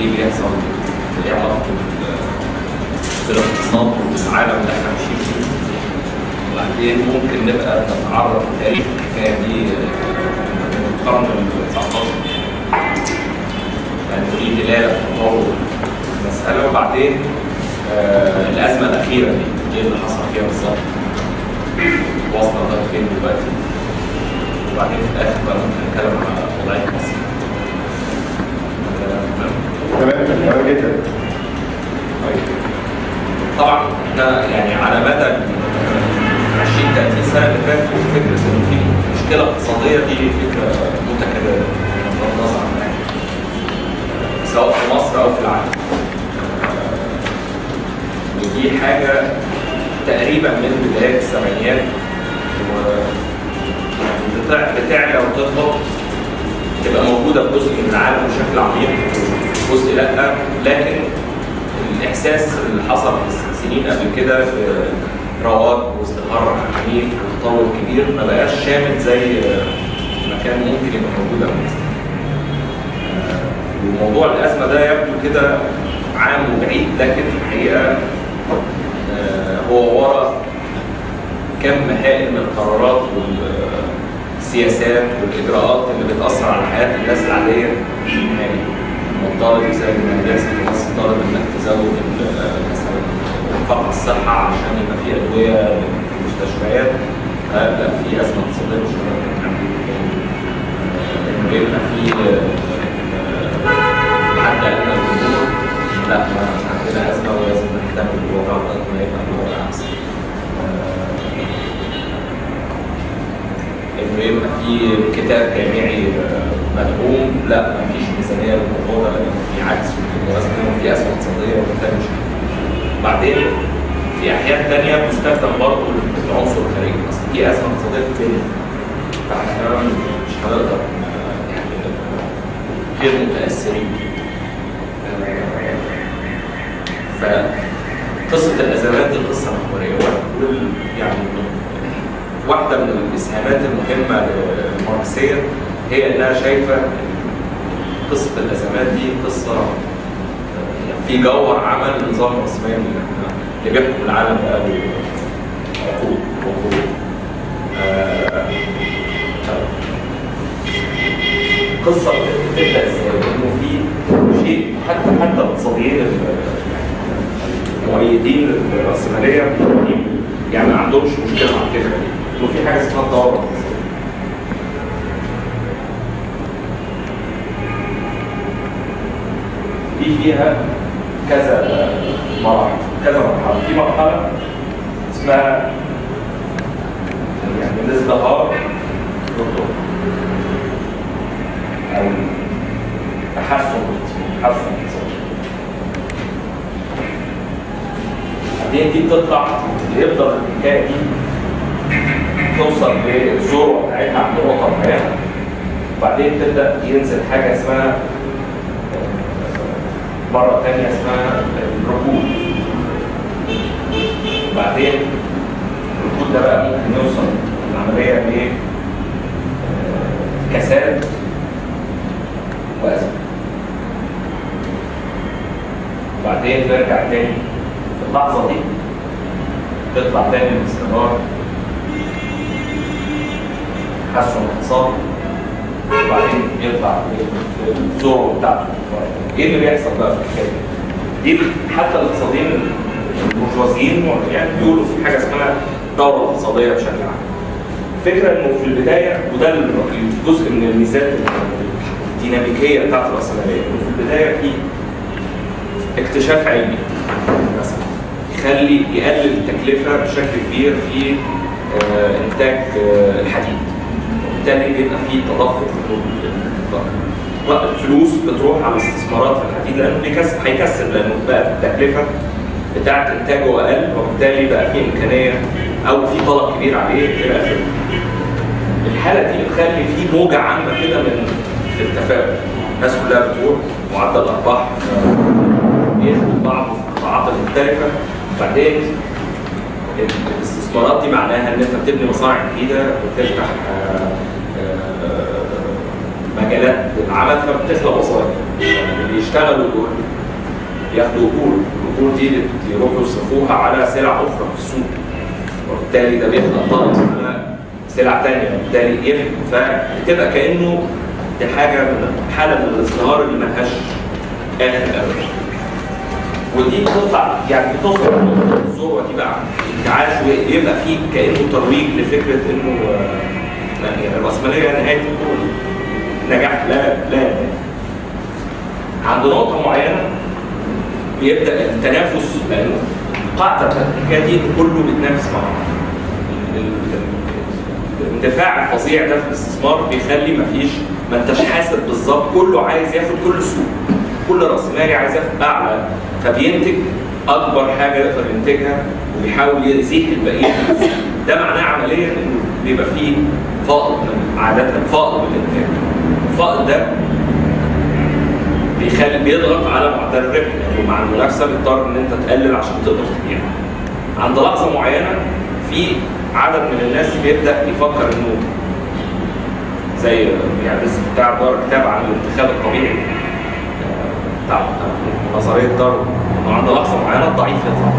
ليه بيحصل إيه علاقته بالاقتصاد والعالم اللي إحنا عايشين فيه. وبعدين ممكن نبقى نتعرض لتاريخ الحكاية دي من القرن ال 19 يعني في دلالة في تطور المساله وبعدين آه الأزمة الأخيرة دي إيه اللي حصل فيها بالظبط؟ واصله لغاية فين دلوقتي؟ وبعدين في الآخر بقى ممكن نتكلم على وضعية مصر. آه، تمام؟ تمام تمام جدا. طبعا إحنا يعني على مدى ال 20 30 سنة اللي فاتوا فكرة انه في مشكلة اقتصادية دي فكرة متكررة بغض النظر عن. سواء في مصر أو في العالم. ودي حاجة تقريبا من بداية السبعينيات بتعلى وتهبط تبقى موجودة في جزء من العالم بشكل عميق جزء لا. لكن الإحساس اللي حصل في السنين قبل كده برواج واستقرار عنيف وتطور كبير ما بقاش شامل زي ما كان ممكن يبقى موجود قبل وموضوع الأزمة ده يبدو كده عام وبعيد لكن في الحقيقة آه، هو ورا كم هائل من القرارات والسياسات والإجراءات اللي بتأثر على حياة الناس العادية يعني الطالب زي المدارس مصر طالب إنك تزود مثلا الصحة عشان يبقى في أدوية في المستشفيات آه، لا في أزمة اقتصادية مش آه، إنه يبقى في آه، حد ادنى للامور لا عندنا أزمة ولازم نهتم بالوضع لغايه يبقى الوضع أحسن. إنه يبقى في كتاب جامعي مدعوم. لا ما فيش ميزانيه للموضوع ده لأن في عجز في الموازنه وفي ازمه اقتصادية وبالتالي مش بعدين في أحيان ثانية بيستخدم برضه العنصر الخارجي. اصل في ازمه اقتصادية في الدنيا. فاحنا مش هنقدر يعني غير متأثرين. فقصه الأزمات دي قصة محوريه يعني واحدة من الإسهامات المهمة للماركسيه هي إنها شايفة قصة الأزمات دي قصة آه، في جوهر عمل النظام الراسمالي اللي بيحكم العالم بقاله عقود وقرون. آه، قصة بتبدأ إزاي؟ إنه في شيء حتى حتى الاقتصاديين ال- المؤيدين للراسماليه يعني ما عندهمش مشكلة مع الفكرة دي إنه في حاجة اسمها الدوره دي فيها كذا مراحل كذا مرحلة. في مرحلة اسمها يعني الازدهار بالضبط أو تحسن تحسن. بعدين دي بتطلع يفضل الحكاية دي توصل للذروه بتاعتها عند نقطه معينه وبعدين تبدأ ينزل حاجة اسمها مرة تانية اسمها الركود. بعدين الركود ده بقى ممكن يوصل العملية ل كساد وأزمة. وبعدين نرجع تاني. في اللحظة دي تطلع تاني باستمرار تحسن اقتصادي وبعدين يطلع الذروه بتاعته إيه اللي بيحصل بقى في الحكاية دي؟ حتى الاقتصاديين البرجوازيين يعني بيقولوا في حاجة اسمها دوره اقتصاديه بشكل عام. الفكرة انه في البدايه وده الجزء من الميزات الديناميكيه بتاعت الراسماليه انه في البدايه في اكتشاف علمي مثلا يخلي يقلل التكلفه بشكل كبير في انتاج الحديد وبالتالي بيبقى في تضخم. الفلوس بتروح على الاستثمارات في الحديد لأنه بيكسب هيكسب لأنه بقى التكلفة بتاعت إنتاجه أقل وبالتالي بقى في إمكانية أو في طلب كبير عليه إلى اخره. الحالة دي بتخلي في موجة عامة كده من التفاؤل الناس كلها بتروح معدل الارباح بياخد بعض في القطاعات المختلفة وبعدين الاستثمارات دي معناها إن أنت بتبني مصانع جديدة وتفتح آه، آه، مجالات العمل فبتخلق وظائف اللي يشتغلوا دول ياخدوا اجور الاجور دي يروحوا يصرفوها على سلع أخرى في السوق. وبالتالي ده بيخلق طلب على سلع تانية. وبالتالي يفهم. فبتبقى كأنه دي حاجة من حالة من الازدهار اللي ملهاش آخر ابدا. ودي بتطلع يعني بتوصل الذروه دي بقى. انتعاش ويبقى فيه كانه ترويج لفكرة إنه آه، يعني الرأسمالية نهاية الكون نجاح. لا لا. عند نقطة معينة بيبدأ التنافس لأنه القاعده بتاعت الحكاية دي كله بيتنافس مع بعض. ال- ال- الاندفاع الفظيع ده في الاستثمار بيخلي مفيش ما انتش حاسب بالظبط. كله عايز ياخد كل سوق كل رأس مالي عايز أعلى فبينتج أكبر حاجة يقدر ينتجها وبيحاول يزيح السوق. ده معناه عمليا إنه بيبقى فيه فائض عادة فائض من الإنتاج الفائض ده بيخلي بيضغط على معدل الربح يعني مع المنافسة بيضطر إن أنت تقلل عشان تقدر تبيع. عند لحظة معينة في عدد من الناس بيبدأ يفكر إنه زي يعني بتاع دار كتاب عن الانتخاب الطبيعي نظرية دار انه عند لحظة معينة الضعيف يطلع.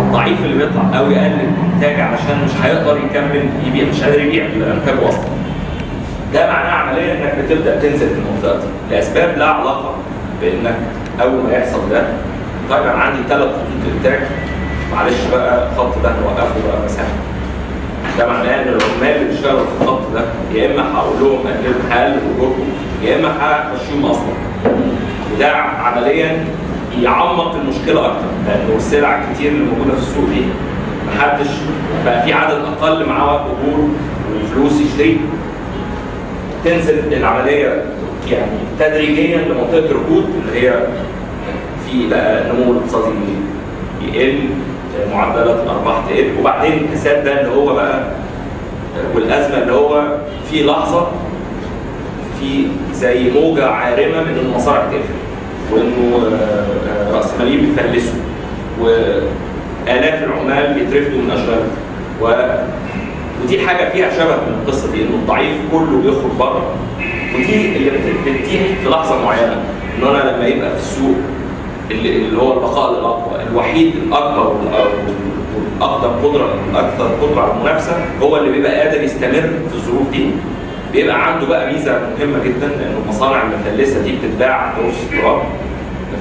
الضعيف اللي بيطلع أو يقلل الانتاج علشان مش هيقدر يكمل يبيع مش قادر يبيع انتاجه أصلا. ده معناه عمليا إنك بتبدأ تنزل في المنطقة دي. لأسباب لا علاقة بإنك أول ما يحصل ده. طيب أنا عندي ثلاث خطوط إنتاج. معلش بقى الخط ده نوقفه بقى مساحة. ده معناه إن العمال اللي بيشتغلوا في الخط ده يا إما هقول لهم قللوا هقلل اجوركم يا إما همشيهم أصلا وده عمليا يعمق المشكلة أكتر. لأنه السلع الكتير اللي موجودة في السوق دي محدش بقى في عدد أقل معاه اجور وفلوس يشتري. تنزل العملية يعني تدريجيا لمنطقة ركود اللي هي في بقى نمو الاقتصادي يقل معدلات الارباح تقل. وبعدين الكساد ده اللي هو بقى والأزمة اللي هو في لحظة في زي موجة عارمة من المصانع تقفل. وإنه آه، راسماليين بيفلسوا. وآلاف العمال بيترفدوا من اشغالهم و ودي حاجة فيها شبه من القصة دي إنه الضعيف كله بيخرج بره. ودي اللي بت- بتتيح في لحظة معينة إن أنا لما يبقى في السوق اللي, هو البقاء الاقوى الوحيد الأكبر والاقدر قدرة الاكثر قدرة على المنافسة هو اللي بيبقى قادر يستمر في الظروف دي. بيبقى عنده بقى ميزة مهمة جدا لأن المصانع المفلسه دي بتتباع برخص التراب.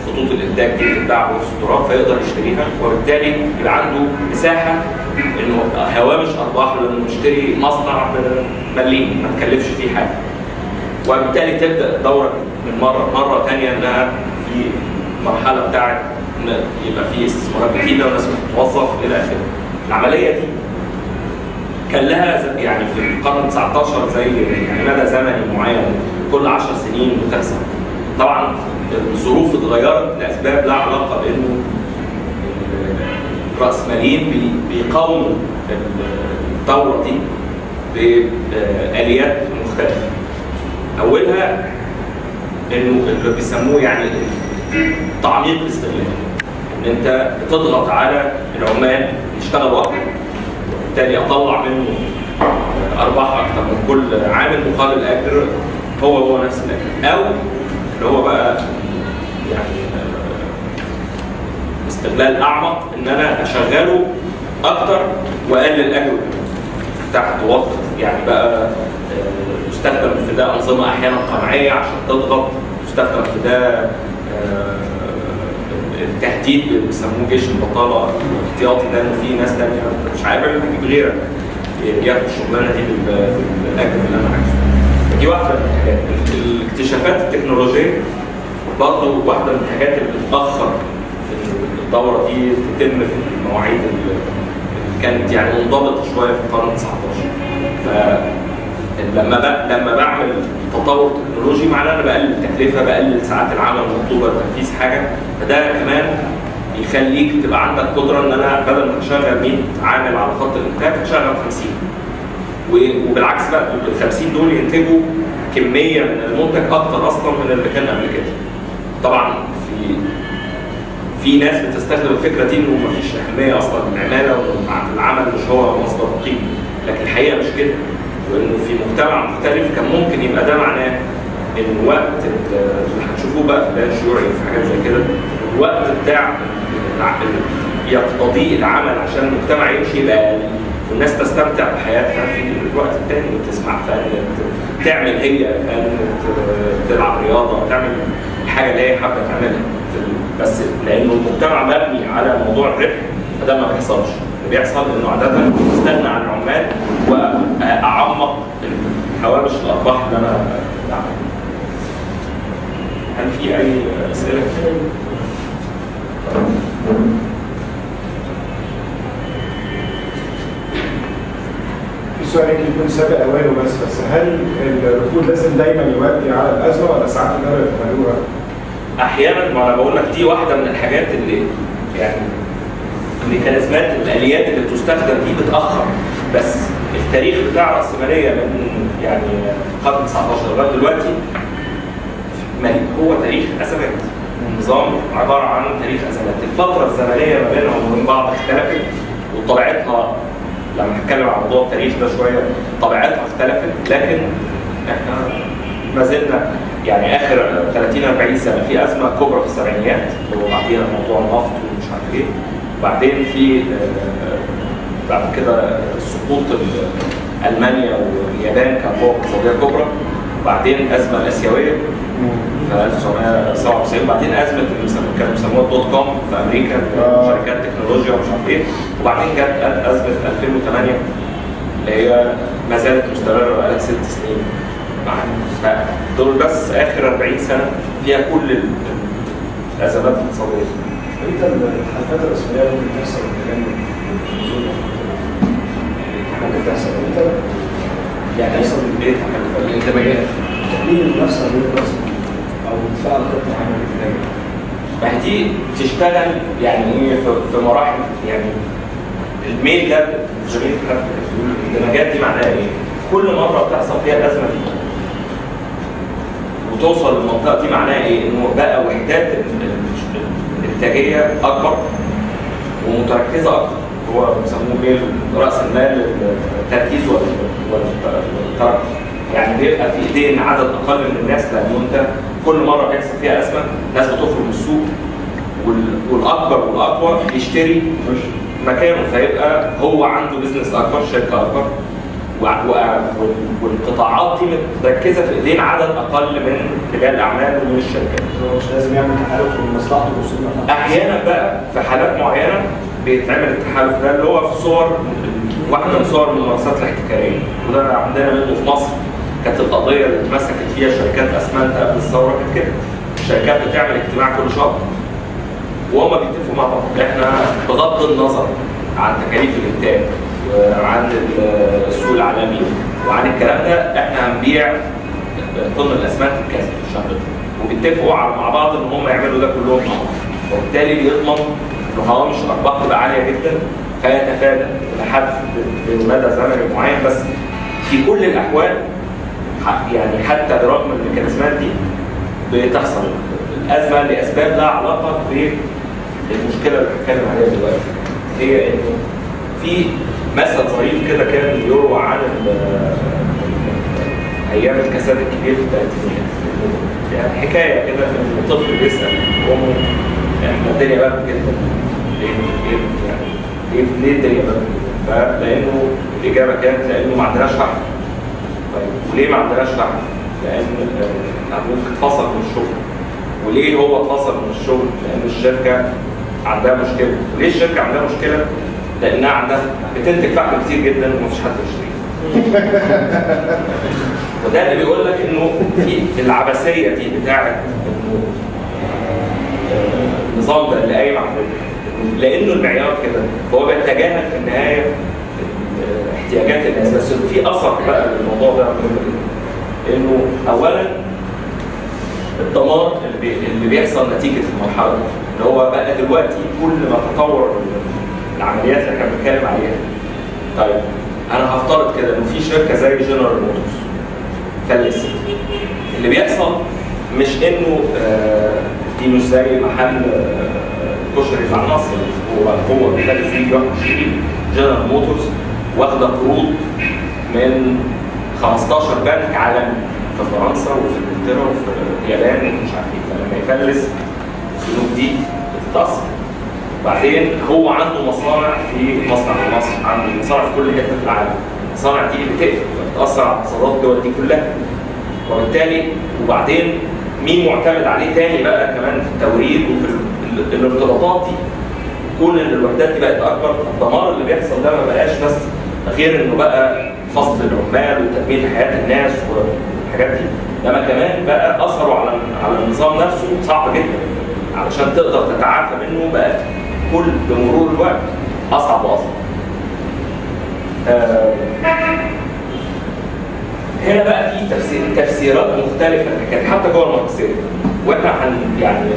خطوط الإنتاج دي بتتباع برخص التراب فيقدر يشتريها. وبالتالي يبقى عنده مساحة إنه هوامش أرباح لأنه يشتري مصنع بمليم ما تكلفش فيه حاجة. وبالتالي تبدأ الدوره من مرة مرة ثانية إنها في المرحله بتاعت إن يبقى في استثمارات جديدة وناس بتتوظف إلى آخره. العملية دي كان لها يعني في القرن 19 زي يعني مدى زمني معين كل 10 سنين بتحصل. طبعا الظروف اتغيرت لأسباب لا علاقة بإنه الراسماليين بي- بيقاوموا الثوره دي بآليات مختلفة. أولها إنه اللي بيسموه يعني تعميق الاستغلال إن أنت بتضغط على العمال يشتغلوا أكتر وبالتالي أطلع منه أرباح أكتر من كل عامل مقابل اجر هو هو نفس الاجر أو اللي هو بقى يعني استغلال أعمق إن أنا أشغله أكتر وأقلل اجره تحت وقت. يعني بقى آه، يستخدم في ده أنظمة أحيانا قمعية عشان تضغط يستخدم في ده آه، التهديد بيسموه جيش البطالة الاحتياطي ده انه في ناس تانية مش عارف أجيب غيرك ياخد الشغلانة دي بال- بالأجر اللي أنا عايزه. دي واحدة من الحاجات الاكتشافات التكنولوجية برضه واحدة من الحاجات اللي بتأخر الدورة دي تتم في المواعيد اللي كانت يعني منضبطة شوية في القرن 19 فلما ب... لما بعمل تطور تكنولوجي معناه أنا بقلل التكلفة بقلل ساعات العمل المطلوبه لتنفيذ حاجة. فده كمان يخليك تبقى عندك قدرة إن أنا بدل ما أشغل 100 عامل على خط الإنتاج أشغل 50 و- وبالعكس بقى ال 50 دول ينتجوا كمية من المنتج أكتر أصلا من اللي كان قبل كده. طبعا في في ناس بتستخدم الفكرة دي إنه مفيش أهمية أصلا للعماله والعمل مش هو مصدر قيمه لكن الحقيقة مش كده. وإنه في مجتمع مختلف كان ممكن يبقى ده معناه إن وقت ال- اللي هتشوفوه بقى في بيان شيوعي في حاجات زي كده الوقت بتاع يقتضيه العمل عشان المجتمع يمشي يبقى والناس تستمتع بحياتها في الوقت التاني تسمع فن تعمل هي فن تلعب رياضة تعمل الحاجة اللي هي حابة تعملها. بس لأنه المجتمع مبني على موضوع الربح فده ما بيحصلش. بيحصل إنه عادة استغنى عن العمال وأعمق هوامش الأرباح اللي أنا بعملها هل في أي أسئلة؟ في سؤال يمكن يكون سابق اوانه بس بس هل الركود لازم دايما يؤدي على الأزمة ولا ساعات يقدروا يتحملوها؟ أحيانا ما أنا بقول لك دي واحدة من الحاجات اللي يعني الميكانيزمات الآليات اللي بتستخدم دي بتأخر. بس التاريخ بتاع الرأسمالية من يعني القرن 19 لغاية دلوقتي هو تاريخ ازمات النظام عبارة عن تاريخ أزمات. الفترة الزمنية ما بينهم وبين بعض اختلفت وطبيعتها لما هتكلم عن موضوع التاريخ ده شوية طبيعتها اختلفت. لكن إحنا ما زلنا يعني آخر 30 40 سنة في أزمة كبرى في السبعينيات اللي هو بعديها موضوع النفط ومش عارف إيه. وبعدين في آه، بعد كده سقوط ال- ألمانيا واليابان كقوى اقتصادية كبرى وبعدين الازمه الاسيويه في 1997 وبعدين أزمة اللي كانوا بيسموها الدوت كوم في أمريكا آه. شركات تكنولوجيا ومش عارف إيه وبعدين جت أزمة 2008 اللي هي ما زالت مستمرة بقالها ست سنين. معانا فدول بس آخر 40 سنة فيها كل ال- الأزمات الاقتصادية. أنت الحلقات الرسمية ممكن تحصل مكان ممكن تحصل أنت يعني يحصل إيه الانتماءات تقليل النفس عن الرسم أو تفعل خطه عمل ابتدائي ما هي دي تشتغل يعني إيه في- مراحل يعني الميل ده بيقول الاندماجات دي معناها إيه؟ كل مرة بتحصل فيها الأزمة دي وتوصل للمنطقة دي معناها إيه؟ إنه بقى وحدات الانتاجية أكبر ومتركزة أكتر. هو بيسموه إيه؟ رأس المال التركيز وال- وال- والترك يعني بيبقى في إيدين عدد أقل من الناس لأنه أنت كل مرة بيحصل فيها أزمة ناس بتخرج من السوق وال- والأكبر والأقوى يشتري مكانه فيبقى هو عنده بزنس أكبر شركة أكبر. والقطاعات دي متركزة في إيدين عدد أقل من رجال الأعمال ومن الشركات. هو مش لازم يعمل تحالف في مصلحته وصول أحيانا بقى في حالات معينة بيتعمل التحالف ده اللي هو في صور واحدة من صور الممارسات الاحتكارية. وده عندنا منه في مصر. كانت القضية اللي اتمسكت فيها شركات أسمنت قبل الثورة كانت كده. الشركات بتعمل اجتماع كل شهر. وهم بيتفقوا مع بعض. إحنا بغض النظر عن تكاليف الإنتاج. وعن السوق العالمي. وعن الكلام ده إحنا هنبيع طن الاسمنت بكذا الشهر ده. وبيتفقوا مع بعض إن هم يعملوا ده كلهم مع بعض. وبالتالي بيضمن إن هوامش الارباح تبقى عالية جدا فيتفادى لحد مدى زمني معين. بس في كل الأحوال يعني حتى برغم الميكانيزمات دي بتحصل. الأزمة لاسباب لها علاقة بالمشكلة اللي بنتكلم عليها دلوقتي. هي إنه في مثل ظريف كده كان يروى عن أيام الكساد الكبير في الثلاثينيات يعني حكاية كده ان الطفل بيسأل امه إحنا الدنيا برد جدا ليه يعني ليه ليه الدنيا برد جدا؟ فلانه الإجابة كانت لأنه ما عندناش فحم طيب وليه ما عندناش فحم؟ لأن آه، أبوك اتفصل من الشغل وليه هو اتفصل من الشغل؟ لأن الشركة عندها مشكلة وليه الشركة عندها مشكلة؟ لانها عندها بتنتج فحم كتير جدا ومفيش حد يشتريه وده اللي بيقول لك إنه في العبثية دي بتاعت إنه النظام ده اللي قايم على لأنه المعيار كده فهو بيتجاهل في النهاية احتياجات الناس بس في أثر بقى للموضوع ده إنه اولا الدمار. اللي بيحصل نتيجة المرحلة دي اللي هو بقى دلوقتي كل ما تطور العمليات اللي إحنا بنتكلم عليها. طيب أنا هفترض كده إنه في شركة زي جنرال موتورز فلست. اللي بيحصل مش إنه آه، دي مش زي محل آه، كشري بتاع مصر هو هو بيخلي فيه يشتري. جنرال موتورز واخدة قروض من 15 بنك عالمي في فرنسا وفي إنجلترا وفي اليابان ومش عارف إيه. فلما يفلس البنوك دي بتتأثر. بعدين هو عنده مصانع في مصنع في مصر عنده مصانع في كل حتة في العالم. المصانع دي بتقفل بتأثر على اقتصادات الدول دي كلها. وبالتالي وبعدين مين معتمد عليه تاني بقى كمان في التوريد وفي ال- ال- الارتباطات دي؟ كون إن الوحدات دي بقت أكبر الدمار اللي بيحصل ده ما بقاش بس غير إنه بقى فصل العمال وتدمير حياة الناس والحاجات دي. إنما كمان بقى أثره على على النظام نفسه صعب جدا علشان تقدر تتعافى منه بقى. كل بمرور الوقت أصعب وأصعب. آه، هنا بقى في تفسير تفسيرات مختلفة كانت حتى جوه الماركسيه وإحنا يعني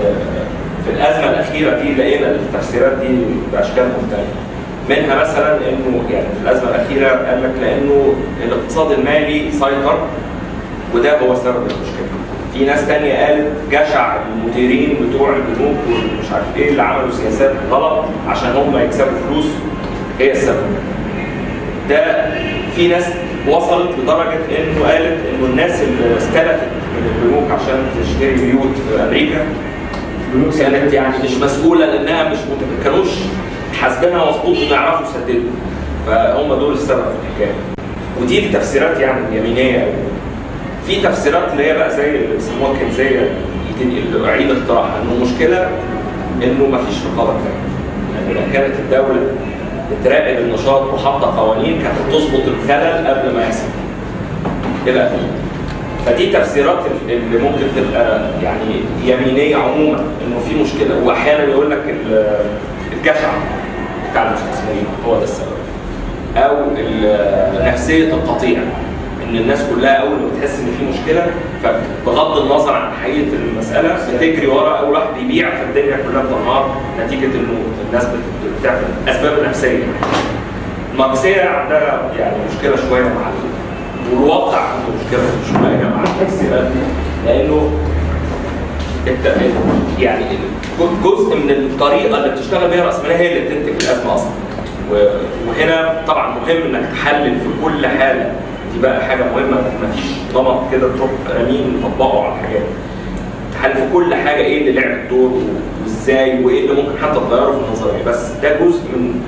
في الأزمة الأخيرة دي لقينا التفسيرات دي بأشكال مختلفة منها مثلا إنه يعني في الأزمة الأخيرة قال لك لأنه الاقتصاد المالي سيطر وده هو سبب المشكلة. في ناس تانية قالت جشع المديرين بتوع البنوك ومش عارف إيه اللي عملوا سياسات غلط عشان هم يكسبوا فلوس. هي السبب. ده في ناس وصلت لدرجة إنه قالت إنه الناس اللي استلفت من البنوك عشان تشتري بيوت في أمريكا البنوك كانت يعني مش مسؤولة لأنها مش ما كانوش حاسبينها مظبوط إنه يعرفوا يسددوا. فهم دول السبب في الحكاية. ودي التفسيرات يعني يمينية. قوي في تفسيرات اللي هي بقى زي اللي بيسموها كنزيه اللي اعيد اختراعها إنه المشكلة إنه ما فيش رقابه كفايه يعني لو كانت الدولة بتراقب النشاط وحاطة قوانين كانت تظبط الخلل قبل ما يحصل. إلى اخره فدي تفسيرات اللي ممكن تبقى يعني يمينية عموما إنه في مشكلة. واحيانا يقول لك ال- الجشع بتاع المستثمرين هو ده السبب. أو نفسية القطيع إن الناس كلها أول ما بتحس إن في مشكلة فبغض النظر عن حقيقة المسألة بتجري ورا أول واحد بيبيع فالدنيا كلها بتنهار نتيجة إنه الناس بت- بتعمل أسباب نفسية. الماركسيه عندها يعني مشكلة شوية مع ال- والواقع عنده مشكلة شوية مع التفسيرات دي لأنه يعني جزء من الطريقة اللي بتشتغل بيها الرأسمالية هي اللي بتنتج الأزمة أصلا. وهنا طبعا مهم إنك تحلل في كل حالة دي بقى حاجة مهمة ما فيش نمط كده تروح رامين تطبقه على الحاجات. تحلل في كل حاجة إيه اللي لعب دور وإزاي وإيه اللي ممكن حتى تغيره في النظرية؟ بس ده جزء من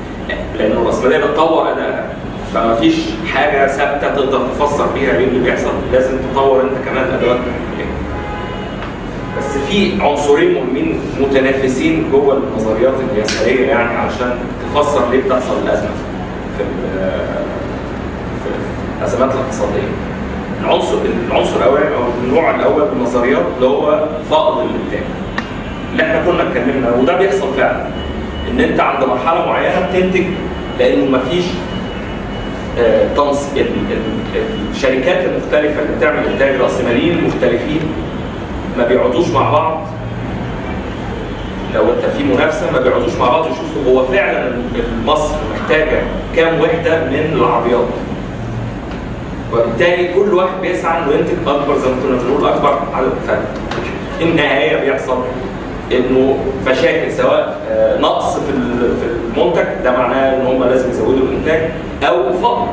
لأن الراسماليه بتطور ادائها فما فيش حاجة ثابتة تقدر تفسر بيها إيه اللي بيحصل. لازم تطور أنت كمان ادوات بس في عنصرين مهمين متنافسين جوه النظريات اليساريه يعني علشان تفسر ليه بتحصل الأزمة في ال- في الأزمات الاقتصادية. العنصر العنصر الاولاني أو النوع الأول من النظريات اللي هو فقد الإنتاج. اللي إحنا كنا اتكلمنا وده بيحصل فعلا إن أنت عند مرحلة معينة بتنتج لأنه مفيش آه، ال- الشركات المختلفة اللي بتعمل إنتاج رأسماليين مختلفين ما بيقعدوش مع بعض لو أنت في منافسة ما بيقعدوش مع بعض يشوفوا هو فعلا مصر محتاجة كام وحدة من العربيات وبالتالي كل واحد بيسعى إنه ينتج أكبر زي ما كنا بنقول أكبر عدد فرق النهاية بيحصل إنه مشاكل سواء آه، نقص في في المنتج ده معناه إن هم لازم يزودوا الإنتاج أو فقر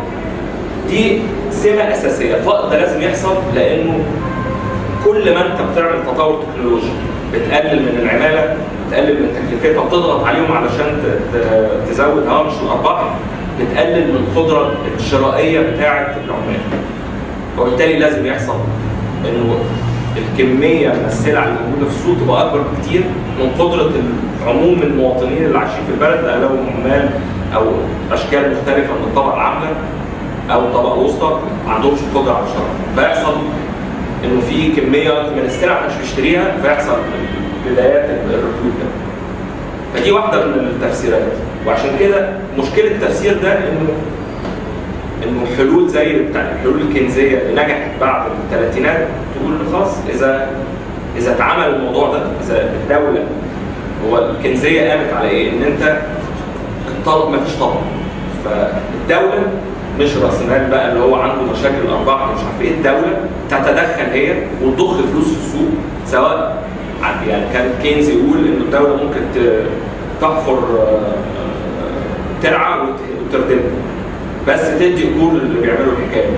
دي سمة أساسية. الفقر ده لازم يحصل لأنه كل ما أنت بتعمل تطور تكنولوجي بتقلل من العمالة بتقلل من تكلفتها بتضغط عليهم علشان تزود هامش الأرباح. بتقلل من القدرة الشرائية بتاعة العمال. وبالتالي لازم يحصل إنه الكمية من السلع اللي موجوده في السوق تبقى أكبر بكتير من قدرة عموم المواطنين اللي عايشين في البلد اغلبهم عمال أو أشكال مختلفة من الطبقة العامله أو الطبقه الوسطى ما عندهمش القدرة على الشراء. فيحصل إنه في كمية من السلع مش بيشتريها فيحصل بدايات الركود ده. فدي واحدة من التفسيرات. وعشان كده مشكلة التفسير ده انه إنه حلول زي بتاع الحلول الكنزية اللي نجحت بعد الثلاثينات تقول خلاص اذا إذا اتعمل الموضوع ده إذا الدولة هو الكنزية قامت على إيه؟ إن أنت الطلب مفيش طلب فالدولة مش راس مال بقى اللي هو عنده مشاكل الأرباح مش عارف إيه الدولة تتدخل هي وتضخ فلوس في السوق سواء عن- يعني كان كينز يقول ان الدولة ممكن تحفر آه، ترعى وت- وتردمها بس تدي اجور اللي بيعملوا الحكاية دي.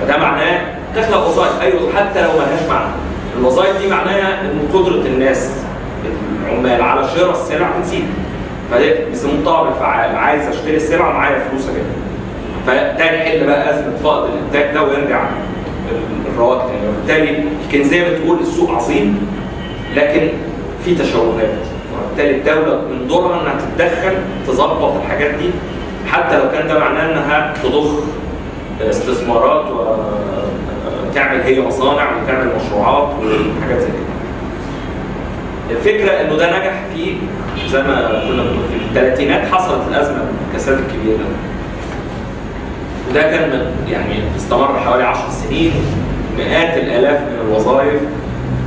فده معناه تخلق وظائف أيوه حتى لو ملهاش معنى. الوظائف دي معناها إن قدرة الناس العمال على شراء السلع بتزيد. فده بيسموه الطلب الفعال. عايز أشتري السلعه معايا فلوس أجيبها. فده يحل بقى أزمة فائض الإنتاج ده ويرجع الرواج تاني وبالتالي كان زي ما تقول السوق عظيم لكن في تشوهات. وبالتالي الدولة من دورها إنها تتدخل تظبط الحاجات دي حتى لو كان ده معناه إنها تضخ استثمارات وتعمل هي مصانع وتعمل مشروعات وحاجات زي كده. الفكرة إنه ده نجح في زي ما كنا في الثلاثينات حصلت الأزمة الكساد الكبير ده. وده كان يعني استمر حوالي 10 سنين مئات الآلاف من الوظائف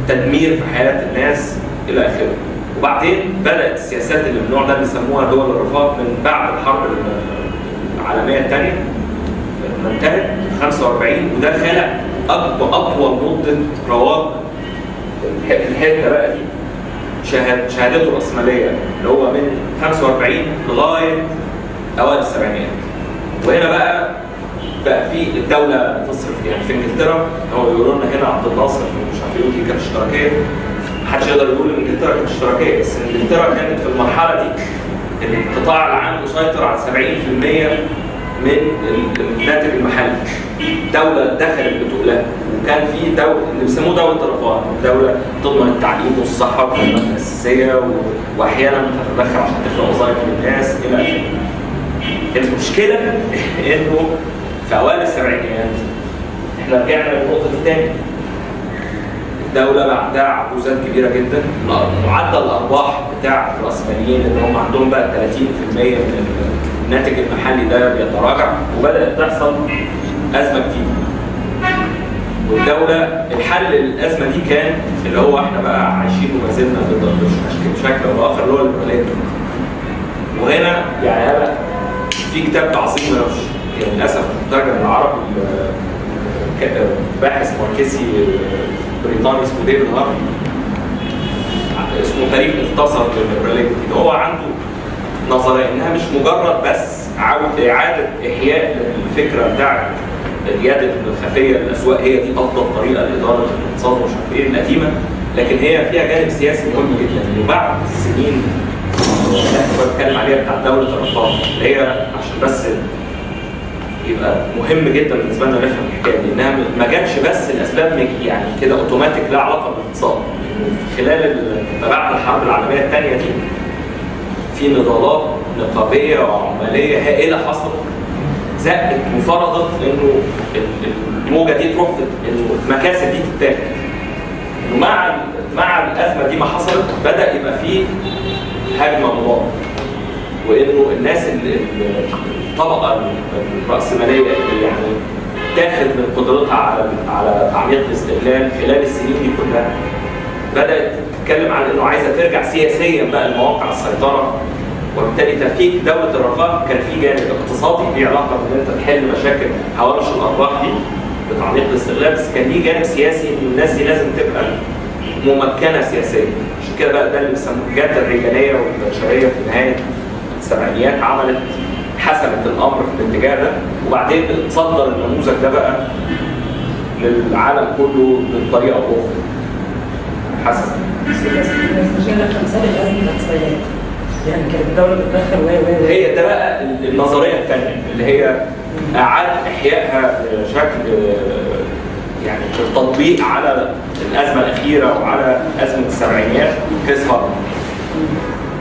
تدمير في حياة الناس إلى آخره. وبعدين بدات السياسات اللي من النوع ده بيسموها دول الرفاه من بعد الحرب العالمية الثانية لما انتهت في 45 وده خلق اطول مدة رواج الح- الحتة بقى دي شهاد شهادته الرأسمالية اللي هو من 45 لغاية أوائل السبعينات. وهنا بقى بقى في الدولة تصرف يعني في إنجلترا هو بيقولوا لنا هنا عبد الناصر مش عارف دي كانت اشتراكية. محدش يقدر يقول إن إنجلترا كانت اشتراكية بس إنجلترا كانت في المرحلة دي القطاع العام مسيطر على 70% من ال- الناتج المحلي دولة دخلت بتقلها وكان في دولة اللي بيسموه دولة الرفاه دولة تضمن التعليم والصحة والخدمات الأساسية و... وأحيانا تتدخل عشان تخلق وظائف للناس إلى آخره. المشكلة إنه في أوائل السبعينيات إحنا رجعنا للنقطة دي تاني. الدولة بقى عندها عجوزات كبيرة جدا. معدل الأرباح بتاع الرأسماليين اللي هم عندهم بقى 30% من الناتج المحلي ده بيتراجع وبدأت تحصل أزمة جديدة والدولة الحل للأزمة دي كان اللي هو إحنا بقى عايشين وما زلنا بشكل أو بآخر اللي هو الليبرالية وهنا يعني أنا في كتاب عظيم أوي يعني للأسف مترجم بالعربي ال- ك- باحث ماركسي بريطاني اسمه ديفيد هارفي اسمه تاريخ مختصر للنيوليبرالية هو عنده نظرية إنها مش مجرد بس عودة إعادة إحياء الفكرة بتاعت اليد الخفية للأسواق. هي دي أفضل طريقة لإدارة الاقتصاد ومش عارف إيه القديمة لكن هي فيها جانب سياسي مهم جدا. وبعد السنين اللي إحنا بنتكلم عليها بتاعت دولة الرفاه اللي هي عشان بس يبقى مهم جدا بالنسبة لنا نفهم الحكاية دي إنها ما جاتش بس الاسباب مج- يعني كده أوتوماتيك لها علاقة بالاقتصاد خلال بعد الحرب العالمية الثانية دي في نضالات نقابية وعمالية هائلة حصلت زقت وفرضت انه ال- الموجة دي تروح المكاسب دي تتاخد. إنه مع ال- مع الأزمة دي ما حصلت بدأ يبقى في هجمة مضاده وإنه الناس الطبقة الرأسمالية اللي يعني تاخد من قدرتها على على تعميق الاستغلال خلال السنين دي كلها. بدأت تتكلم عن إنه عايزة ترجع سياسيا بقى لمواقع السيطرة. وبالتالي تفكيك دولة الرفاه كان في جانب اقتصادي ليه علاقة بإن أنت تحل مشاكل هوامش الارباح دي بتعميق الاستغلال بس كان ليه جانب سياسي إن الناس دي لازم تبقى ممكنة سياسيا. عشان كده بقى ده اللي بيسموه الجاده الرجاليه والبشرية في نهاية السبعينيات عملت حسمت الأمر في الاتجاه ده وبعدين تصدر النموذج ده بقى للعالم كله بطريقه أخرى الاقتصاديه يعني كانت الدولة بتدخل وهي هي ده بقى النظرية الثانية اللي هي إعادة إحيائها بشكل يعني التطبيق على الأزمة الأخيرة وعلى أزمة السبعينيات هارمان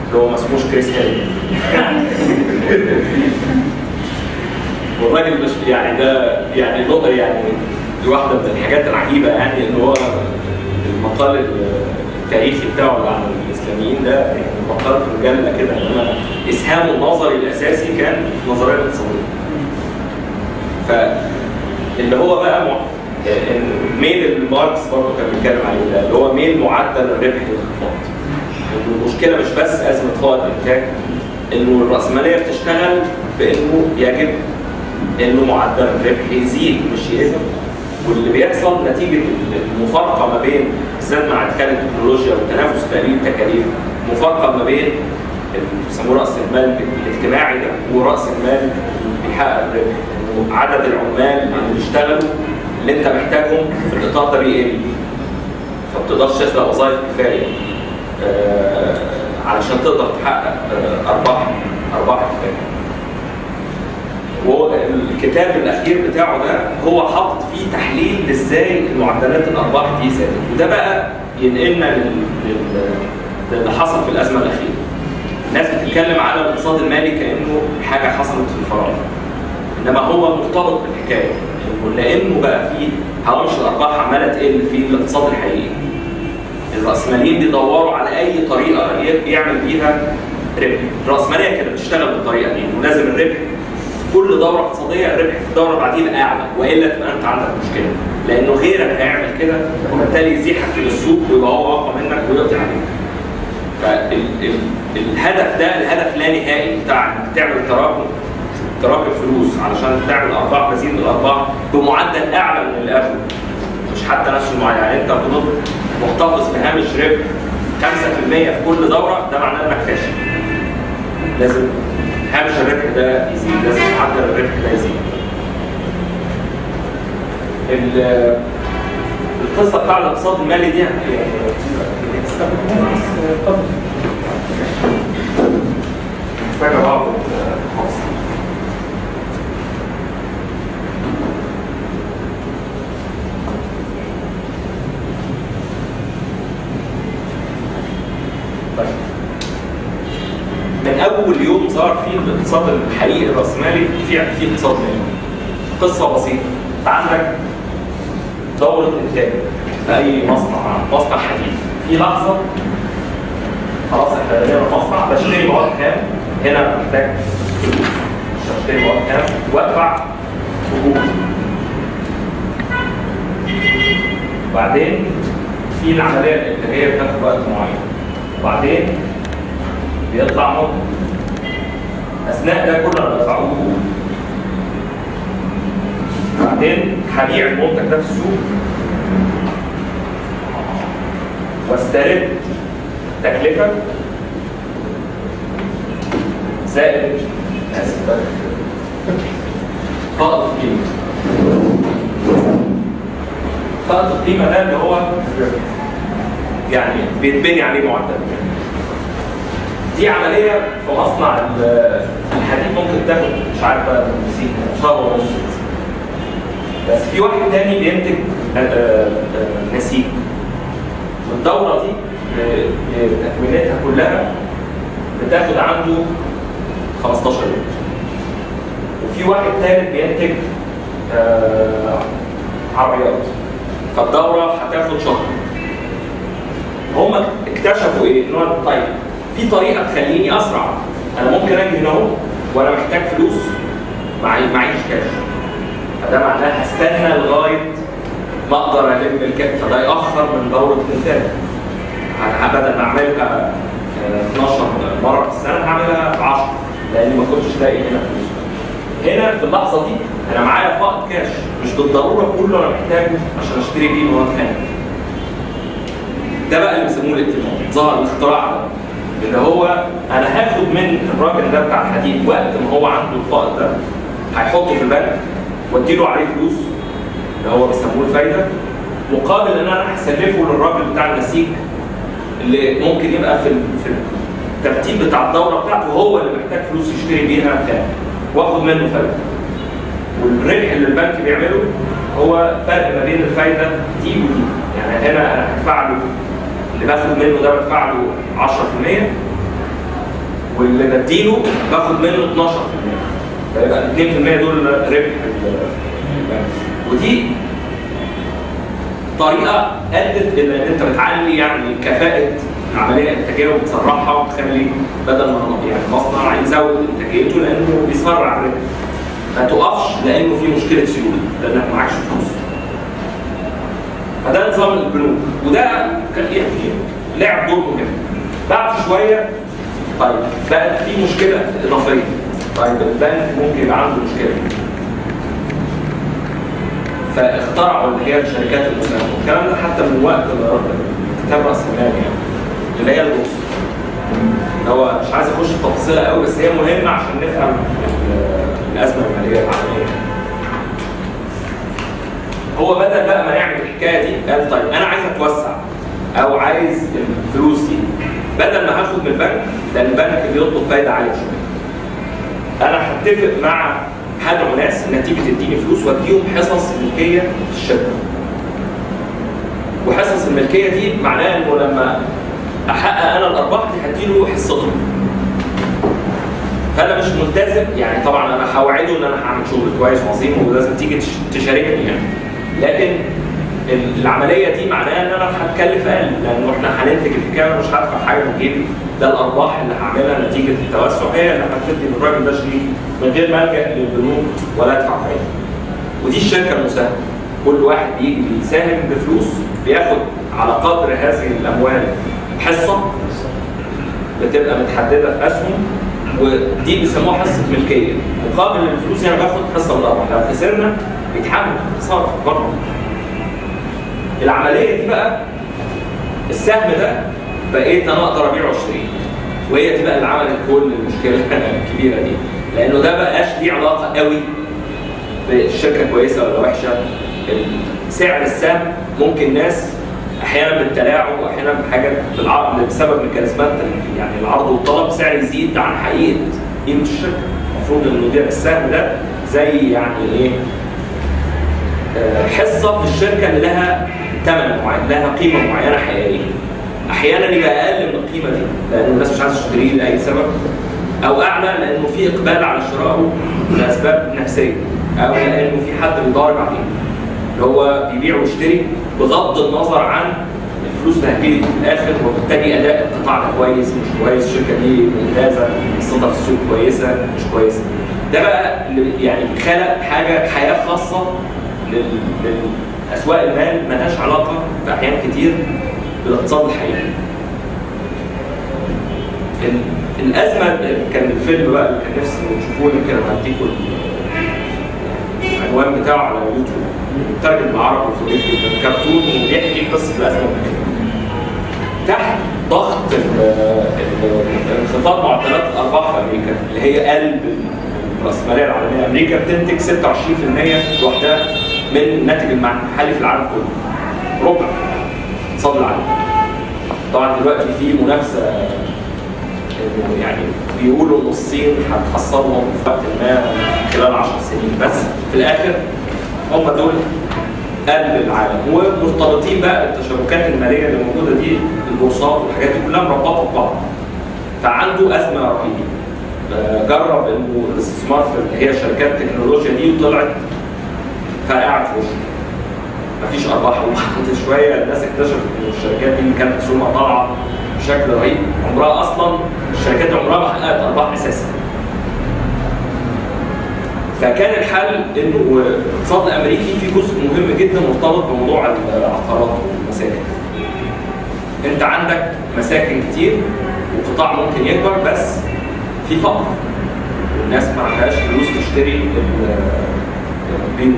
اللي هو ما اسموش كريس هيل والراجل مش يعني ده يعني نقطه يعني دي واحدة من الحاجات العجيبة يعني إن هو المقال التاريخي بتاعه اللي عن الإسلاميين ده يعني مقال في مجله كده انما اسهامه النظري الأساسي كان في النظريه الاقتصادية. فاللي هو بقى مع... ميل ماركس برضه كان بيتكلم عليه ده اللي هو ميل معدل الربح للانخفاض. المشكلة مش بس أزمة فائض الانتاج إنه الرأسمالية بتشتغل بإنه يجب إنه معدل الربح يزيد مش يقل. واللي بيحصل نتيجة المفارقة ما بين بالذات مع ادخال التكنولوجيا والتنافس تقليل التكاليف مفارقة ما بين بيسموه رأس المال الاجتماعي ده ورأس المال بيحقق الربح. عدد العمال اللي بيشتغلوا اللي أنت محتاجهم في الإطار ده بيقل. فما بتقدرش تخلق وظائف كفاية. علشان تقدر تحقق آه، أرباح أرباح الكتاب الأخير بتاعه ده هو حاطط فيه تحليل إزاي معدلات الأرباح دي زادت. وده بقى ينقلنا لل- لل- للي حصل في الأزمة الأخيرة. الناس بتتكلم على الاقتصاد المالي كأنه حاجة حصلت في الفراغ. إنما هو مرتبط بالحكاية. لأنه بقى فيه هوامش الأرباح عمالة تقل في الاقتصاد الحقيقي. الراسماليين بيدوروا على أي طريقة يعمل بيها ربح. الراسماليه كانت بتشتغل بالطريقة دي انه لازم الربح. في كل دورة اقتصادية الربح في الدورة اللي بعديها أعلى وإلا تبقى أنت عندك مشكلة. لأنه غيرك هيعمل كده وبالتالي يزيحك من السوق ويبقى هو أقوى منك ويقضي عليك. فالهدف ده الهدف لا نهائي بتاع انك تعمل تراكم تراكم فلوس علشان تعمل أرباح مزيد من الأرباح بمعدل أعلى من اللي قبله مش حتى نفس المعدل يعني أنت فضلت محتفظ بهامش ربح 5% في كل دوره ده معناه انك فاشل لازم هامش الربح ده يزيد لازم معدل الربح ده يزيد ال- القصة بتاع الاقتصاد المالي دي يعني بعض من أول يوم صار في الاقتصاد الحقيقي الرأسمالي في في اقتصاد مالي قصة بسيطة. انت عندك دورة إنتاج في أي مصنع مصنع حديد. في لحظة خلاص إحنا بنينا مصنع بشتري مواد خام هنا محتاج فلوس اشتري مواد خام وأدفع اجور بعدين في العملية الإنتاجية بتاخد وقت معين. وبعدين بيطلع منتج أثناء ده كله أنا بدفعه بعدين هبيع المنتج ده في السوق. واسترد تكلفة زائد اسف. فائض القيمه فائض القيمه ده اللي هو يعني بيتبني عليه معدل. دي عملية في مصنع ال- الحديد ممكن تاخد مش عارف بقى شهر ونص. بس في واحد تاني بينتج آه، آه، آه، نسيج. والدورة دي ب- بتكويناتها كلها بتاخد عنده 15 يوم. وفي واحد ثالث بينتج آه، عربيات. فالدورة هتاخد شهر. هم اكتشفوا إيه؟ إن طيب. في طريقة تخليني أسرع. أنا ممكن أجي هنا أهو وأنا محتاج فلوس. معي معيش كاش فده معناه هستنى لغاية ما أقدر ألم الكاش فده يأخر من دورة الإنتاج. ه- بدل ما اعملها آه، 12 مرة في السنة هعملها 10 لأني ما كنتش لاقي هنا فلوس. هنا في اللحظة دي أنا معايا فائض كاش مش بالضرورة كله أنا محتاجه عشان أشتري بيه مواد خام ده بقى اللي بيسموه الائتمان ظهر الاختراع ده. اللي هو أنا هاخد من الراجل ده بتاع الحديد وقت ما هو عنده الفائض ده هيحطه في البنك وأديله عليه فلوس اللي هو بيسموه الفايدة مقابل إن أنا هسلفه للراجل بتاع النسيج اللي ممكن يبقى في في الترتيب بتاع الدورة بتاعته هو اللي محتاج فلوس يشتري بيها بتاع وأخد منه فايدة. والربح اللي البنك بيعمله هو فرق ما بين الفايدة دي ودي. يعني هنا أنا هدفع له اللي باخد منه ده بدفع له 10% واللي بديله باخد منه 12% فيبقى ال 2% دول ربح ودي طريقة ادت إلى ان أنت بتعلي يعني كفاءة العملية الانتاجيه وبتسرعها وبتخلي بدل ما يعني مصنع يزود إنتاجيته لأنه بيسرع الربح. ما تقفش لأنه في مشكلة سيولة لأنك معكش فلوس. فده نظام البنوك. وده كان يعني لعب دور مهم. بعد شوية طيب بقت في مشكلة إضافية. طيب البنك ممكن يبقى عنده مشكلة. فاخترعوا اللي هي الشركات المساهمة. والكلام ده حتى من وقت كتاب رأس المال يعني اللي هي البورصة. هو مش عايز اخش في تفاصيلها قوي بس هي مهمة عشان نفهم ال- الأزمة المالية العالمية. هو بدل بقى ما يعمل الحكاية دي قال طيب أنا عايز أتوسع أو عايز الفلوس دي. بدل ما هاخد من البنك لأن البنك بيطلب فايدة عالية شوية. أنا هتفق مع هدعو ناس انها تيجي تديني فلوس وأديهم حصص ملكية في الشركة. وحصص الملكية دي معناها إنه لما أحقق أنا الأرباح دي هديله حصته. فأنا مش ملتزم يعني طبعا أنا هوعده إن أنا هعمل شغل كويس وعظيم ولازم تيجي تش- تشاركني يعني. لكن ال- العملية دي معناها إن أنا هتكلف أقل لأنه إحنا هننتج وأنا مش هدفع حاجة من جيبي. ده الأرباح اللي هعملها نتيجة التوسع هي اللي هتدي للراجل ده شريك من غير ما ألجأ للبنوك ولا أدفع فايدة. ودي الشركة المساهمة. كل واحد بيجي بيساهم بفلوس بياخد على قدر هذه الأموال حصة بتبقى متحددة في أسهم ودي بيسموها حصة ملكية. مقابل الفلوس أنا باخد حصة من الأرباح. لو خسرنا بيتحمل خساره بره. العملية دي بقى السهم ده بقيت أنا أقدر ابيعه واشتريه وهي دي بقى اللي عملت كل المشكلة الكبيرة دي. لأنه ده بقاش ليه علاقة قوي بالشركة كويسة ولا وحشة. سعر السهم ممكن ناس أحيانا بالتلاعب وأحيانا بحاجة بالعرض بسبب ميكانيزمات يعني العرض والطلب سعر يزيد عن حقيقة قيمة الشركة. المفروض إنه ده السهم ده زي يعني إيه؟ حصة في الشركة اللي لها ثمن معين لها قيمة معينة حقيقية. أحيانا يبقى أقل من القيمة دي لأن الناس مش عايزة تشتريه لأي سبب أو أعلى لأنه في إقبال على شرائه لأسباب نفسية أو لأنه في حد بيضارب عليه. اللي هو بيبيع ويشتري بغض النظر عن الفلوس اللي هتجيلي في الآخر وبالتالي أداء القطاع ده كويس مش كويس الشركة دي ممتازة قصتها في السوق كويسة مش كويسة. ده بقى يعني خلق حاجة حياة خاصة للاسواق المال ملهاش علاقة في احيان كتير بالاقتصاد الحقيقي. ال- الأزمة كان الفيلم بقى اللي كان نفسي تشوفوه يمكن أنا هديكوا ال- العنوان بتاعه على اليوتيوب مترجم بالعربي جدا. كرتون وبيحكي قصة الأزمة. تحت ضغط انخفاض معدلات الارباح في أمريكا اللي هي قلب الرأسمالية العالمية. أمريكا بتنتج 26% لوحدها. من الناتج المحلي في العالم كله. ربع. اقتصاد العالم طبعا دلوقتي في منافسة يعني بيقولوا إن الصين هتحصلهم في وقت ما خلال 10 سنين. بس في الآخر هم دول قلب العالم. ومرتبطين بقى بالتشابكات المالية اللي موجودة دي البورصات والحاجات دي كلها مربوطه ببعض. فعنده أزمة رهيبة. آه، جرب إنه الاستثمار في اللي هي شركات التكنولوجيا دي وطلعت وشه مفيش أرباح وبعد شوية الناس اكتشفت إن الشركات دي كانت اسهمها طالعة بشكل رهيب عمرها أصلا الشركات عمرها ما حققت أرباح أساسا فكان الحل إنه الاقتصاد الامريكي في جزء مهم جدا مرتبط بموضوع العقارات والمساكن. أنت عندك مساكن كتير وقطاع ممكن يكبر بس في فقر. الناس ما عندهاش فلوس تشتري البيوت.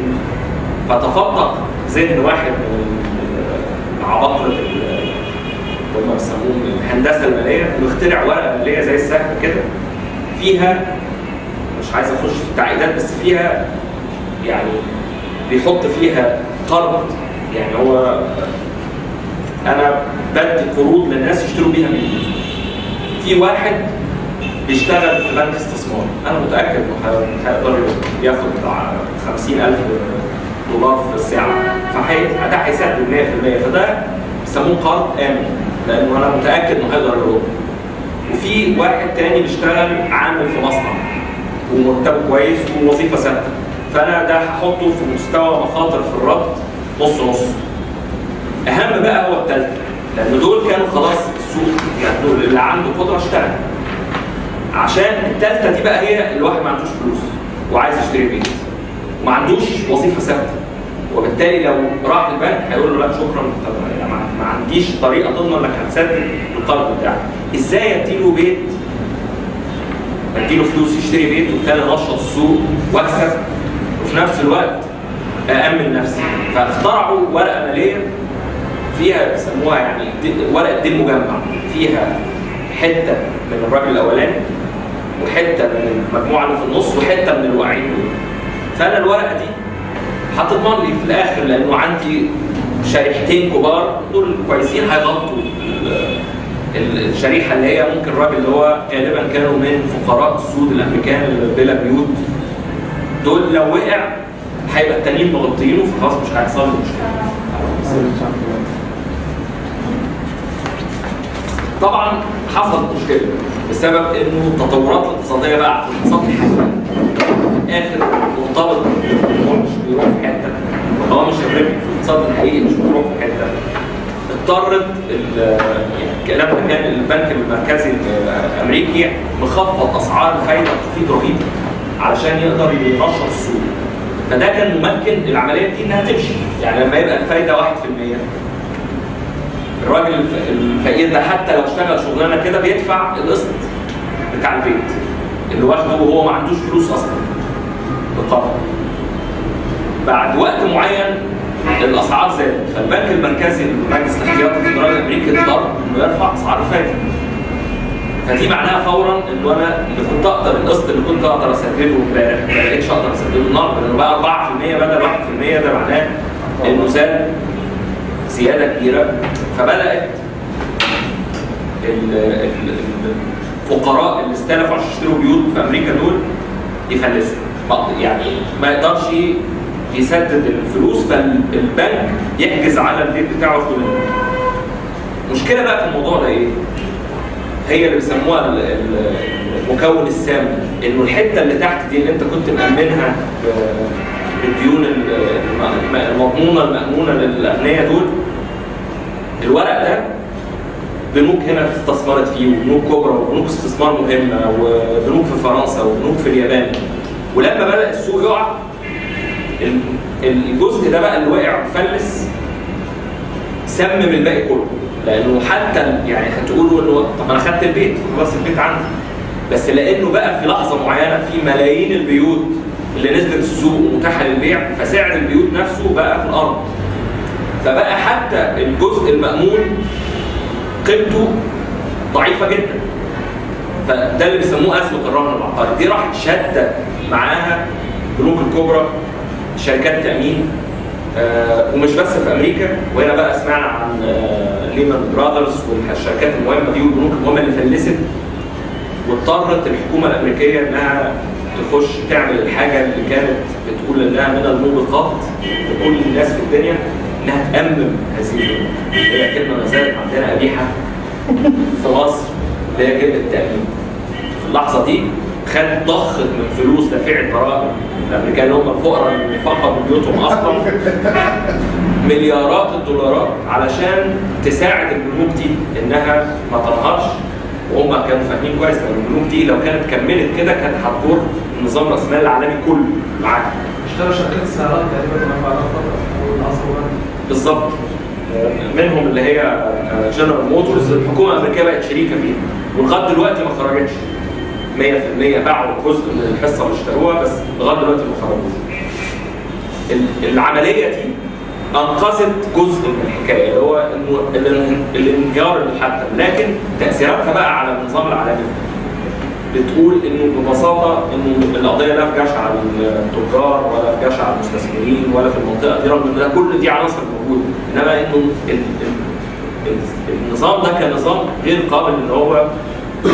فتفضل ذهن واحد من عباقرة هم بيسموهم الهندسة المالية ويخترع ورقة مالية زي السهم كده. فيها مش عايز أخش في التعقيدات بس فيها يعني بيحط فيها قرض. يعني هو أنا بدي قروض للناس يشتروا بيها مني. في واحد بيشتغل في بنك استثمار. أنا متأكد إنه هيقدر ياخد بتاع 50000 دولار في الساعة. فهي ده هيسدد 100% فده بيسموه قرض آمن لأنه أنا متأكد إنه هيقدر يرد وفي واحد تاني بيشتغل عامل في مصنع ومرتبه كويس ووظيفة ثابتة. فأنا ده هحطه في مستوى مخاطر في الربط نص نص. أهم بقى هو الثالثه لأن دول كانوا خلاص السوق يعني دول اللي عنده قدرة اشتغل عشان الثالثه دي بقى هي الواحد ما عندوش فلوس وعايز يشتري بيت. وما عندوش وظيفة ثابتة. وبالتالي لو راح البنك هيقول له لا شكرا. ما عنديش طريقة تضمن إنك هتسدد القرض بتاعك. إزاي أديله بيت؟ أديله فلوس يشتري بيت وبالتالي انشط السوق وأكسب وفي نفس الوقت أأمن نفسي. فاخترعوا ورقة مالية فيها بيسموها يعني ورقة دين مجمع فيها حتة من الراجل الأولاني وحتة من المجموعة اللي في النص وحتة من الواقعين دول فأنا الورقة دي هتضمن لي في الآخر لأنه عندي شريحتين كبار دول كويسين هيغطوا ال- ال- الشريحة اللي هي ممكن الراجل اللي هو غالبا كانوا من فقراء السود الأمريكان اللي بلا بيوت. دول لو وقع هيبقى التانيين مغطيينه فخلاص مش هيحصل له مشكلة. طبعا حصلت مشكلة بسبب إنه التطورات الاقتصادية بقى في الاقتصاد في الآخر مرتبط مش بيروح في حتة. هو مش الربح في الاقتصاد الحقيقي مش بيروح في حتة. اضطرت ال- يعني الكلام ده كان البنك المركزي الأمريكي مخفض أسعار الفايده بتخفيض رهيب علشان يقدر ينشط السوق. فده كان ممكن العملية دي إنها تمشي. يعني لما يبقى الفايدة 1% الراجل الف- الفقير ده حتى لو اشتغل شغلانة كده بيدفع القسط بتاع البيت. اللي واخده وهو ما عندوش فلوس أصلا. بالطبع. بعد وقت معين الأسعار زادت. فالبنك المركزي المجلس الاحتياطي الفدرالي الامريكي اضطر إنه يرفع اسعار الفايده فدي معناها فورا انه أنا اللي كنت أقدر القسط اللي كنت أقدر أسدده امبارح ما بقتش أقدر أسدده النهارده. لأنه بقى 4% بدل 1% ده معناه إنه زاد. زيادة كبيرة فبدأت ال- ال- الفقراء اللي استلفوا عشان يشتروا بيوت في أمريكا دول يفلسوا يعني ما يقدرش يسدد الفلوس فالبنك يحجز على البيت بتاعه ياخده منه. المشكلة بقى في الموضوع ده إيه؟ هي اللي بيسموها ال- ال- المكون السام إنه الحتة اللي تحت دي اللي أنت كنت مأمنها ب- بالديون ال- الم- المضمونة المأمونة للاغنياء دول الورق ده بنوك هنا استثمرت فيه وبنوك كبرى وبنوك استثمار مهمه وبنوك في فرنسا وبنوك في اليابان. ولما بدأ السوق يقع ال- الجزء ده بقى اللي وقع وفلس سمم الباقي كله. لأنه حتى يعني هتقولوا إنه طب أنا خدت البيت خلاص البيت عندي. بس لأنه بقى في لحظة معينة في ملايين البيوت اللي نزلت السوق ومتاحة للبيع فسعر البيوت نفسه بقى في الأرض. فبقى حتى الجزء المأمون قيمته ضعيفة جدا. فده اللي بيسموه أزمة الرهن العقاري. دي راحت شادة معاها البنوك الكبرى شركات التامين آه ومش بس في أمريكا وهنا بقى سمعنا عن آه ليمان براذرز والشركات المهمة دي والبنوك المهمة اللي فلست واضطرت الحكومة الأمريكية إنها تخش تعمل الحاجة اللي كانت بتقول إنها من الموبقات لكل الناس في الدنيا إنها تأمم هذه البنوك هي كلمة ما زالت عندنا قبيحة في مصر اللي هي كلمة التامين في اللحظة دي خد ضخت من فلوس دافعي الضرائب الأمريكان هم الفقراء اللي فقدوا بيوتهم أصلا. مليارات الدولارات علشان تساعد البنوك دي إنها ما تنهارش. وهم كانوا فاهمين كويس إن البنوك دي لو كانت كملت كده كانت هتضر النظام الراسمالي العالمي كله معاها اشتروا شركات السيارات تقريبا لما بعد بالظبط. منهم اللي هي جنرال موتورز الحكومة الأمريكية بقت شريكة فيها ولغاية دلوقتي ما خرجتش. 100% باعوا جزء من الحصة اللي اشتروها بس لغاية دلوقتي ما خرجوش. ال- العملية دي أنقذت جزء من الحكاية اللي هو إنه الان- الانهيار اللي حتى لكن تأثيراتها بقى على النظام العالمي. بتقول إنه ببساطة إنه القضية لا في جشع على التجار ولا في جشع على المستثمرين ولا في المنطقة دي رغم ان كل دي عناصر موجودة. إنما إنه ال- ال- ال- النظام ده كنظام غير قابل إن هو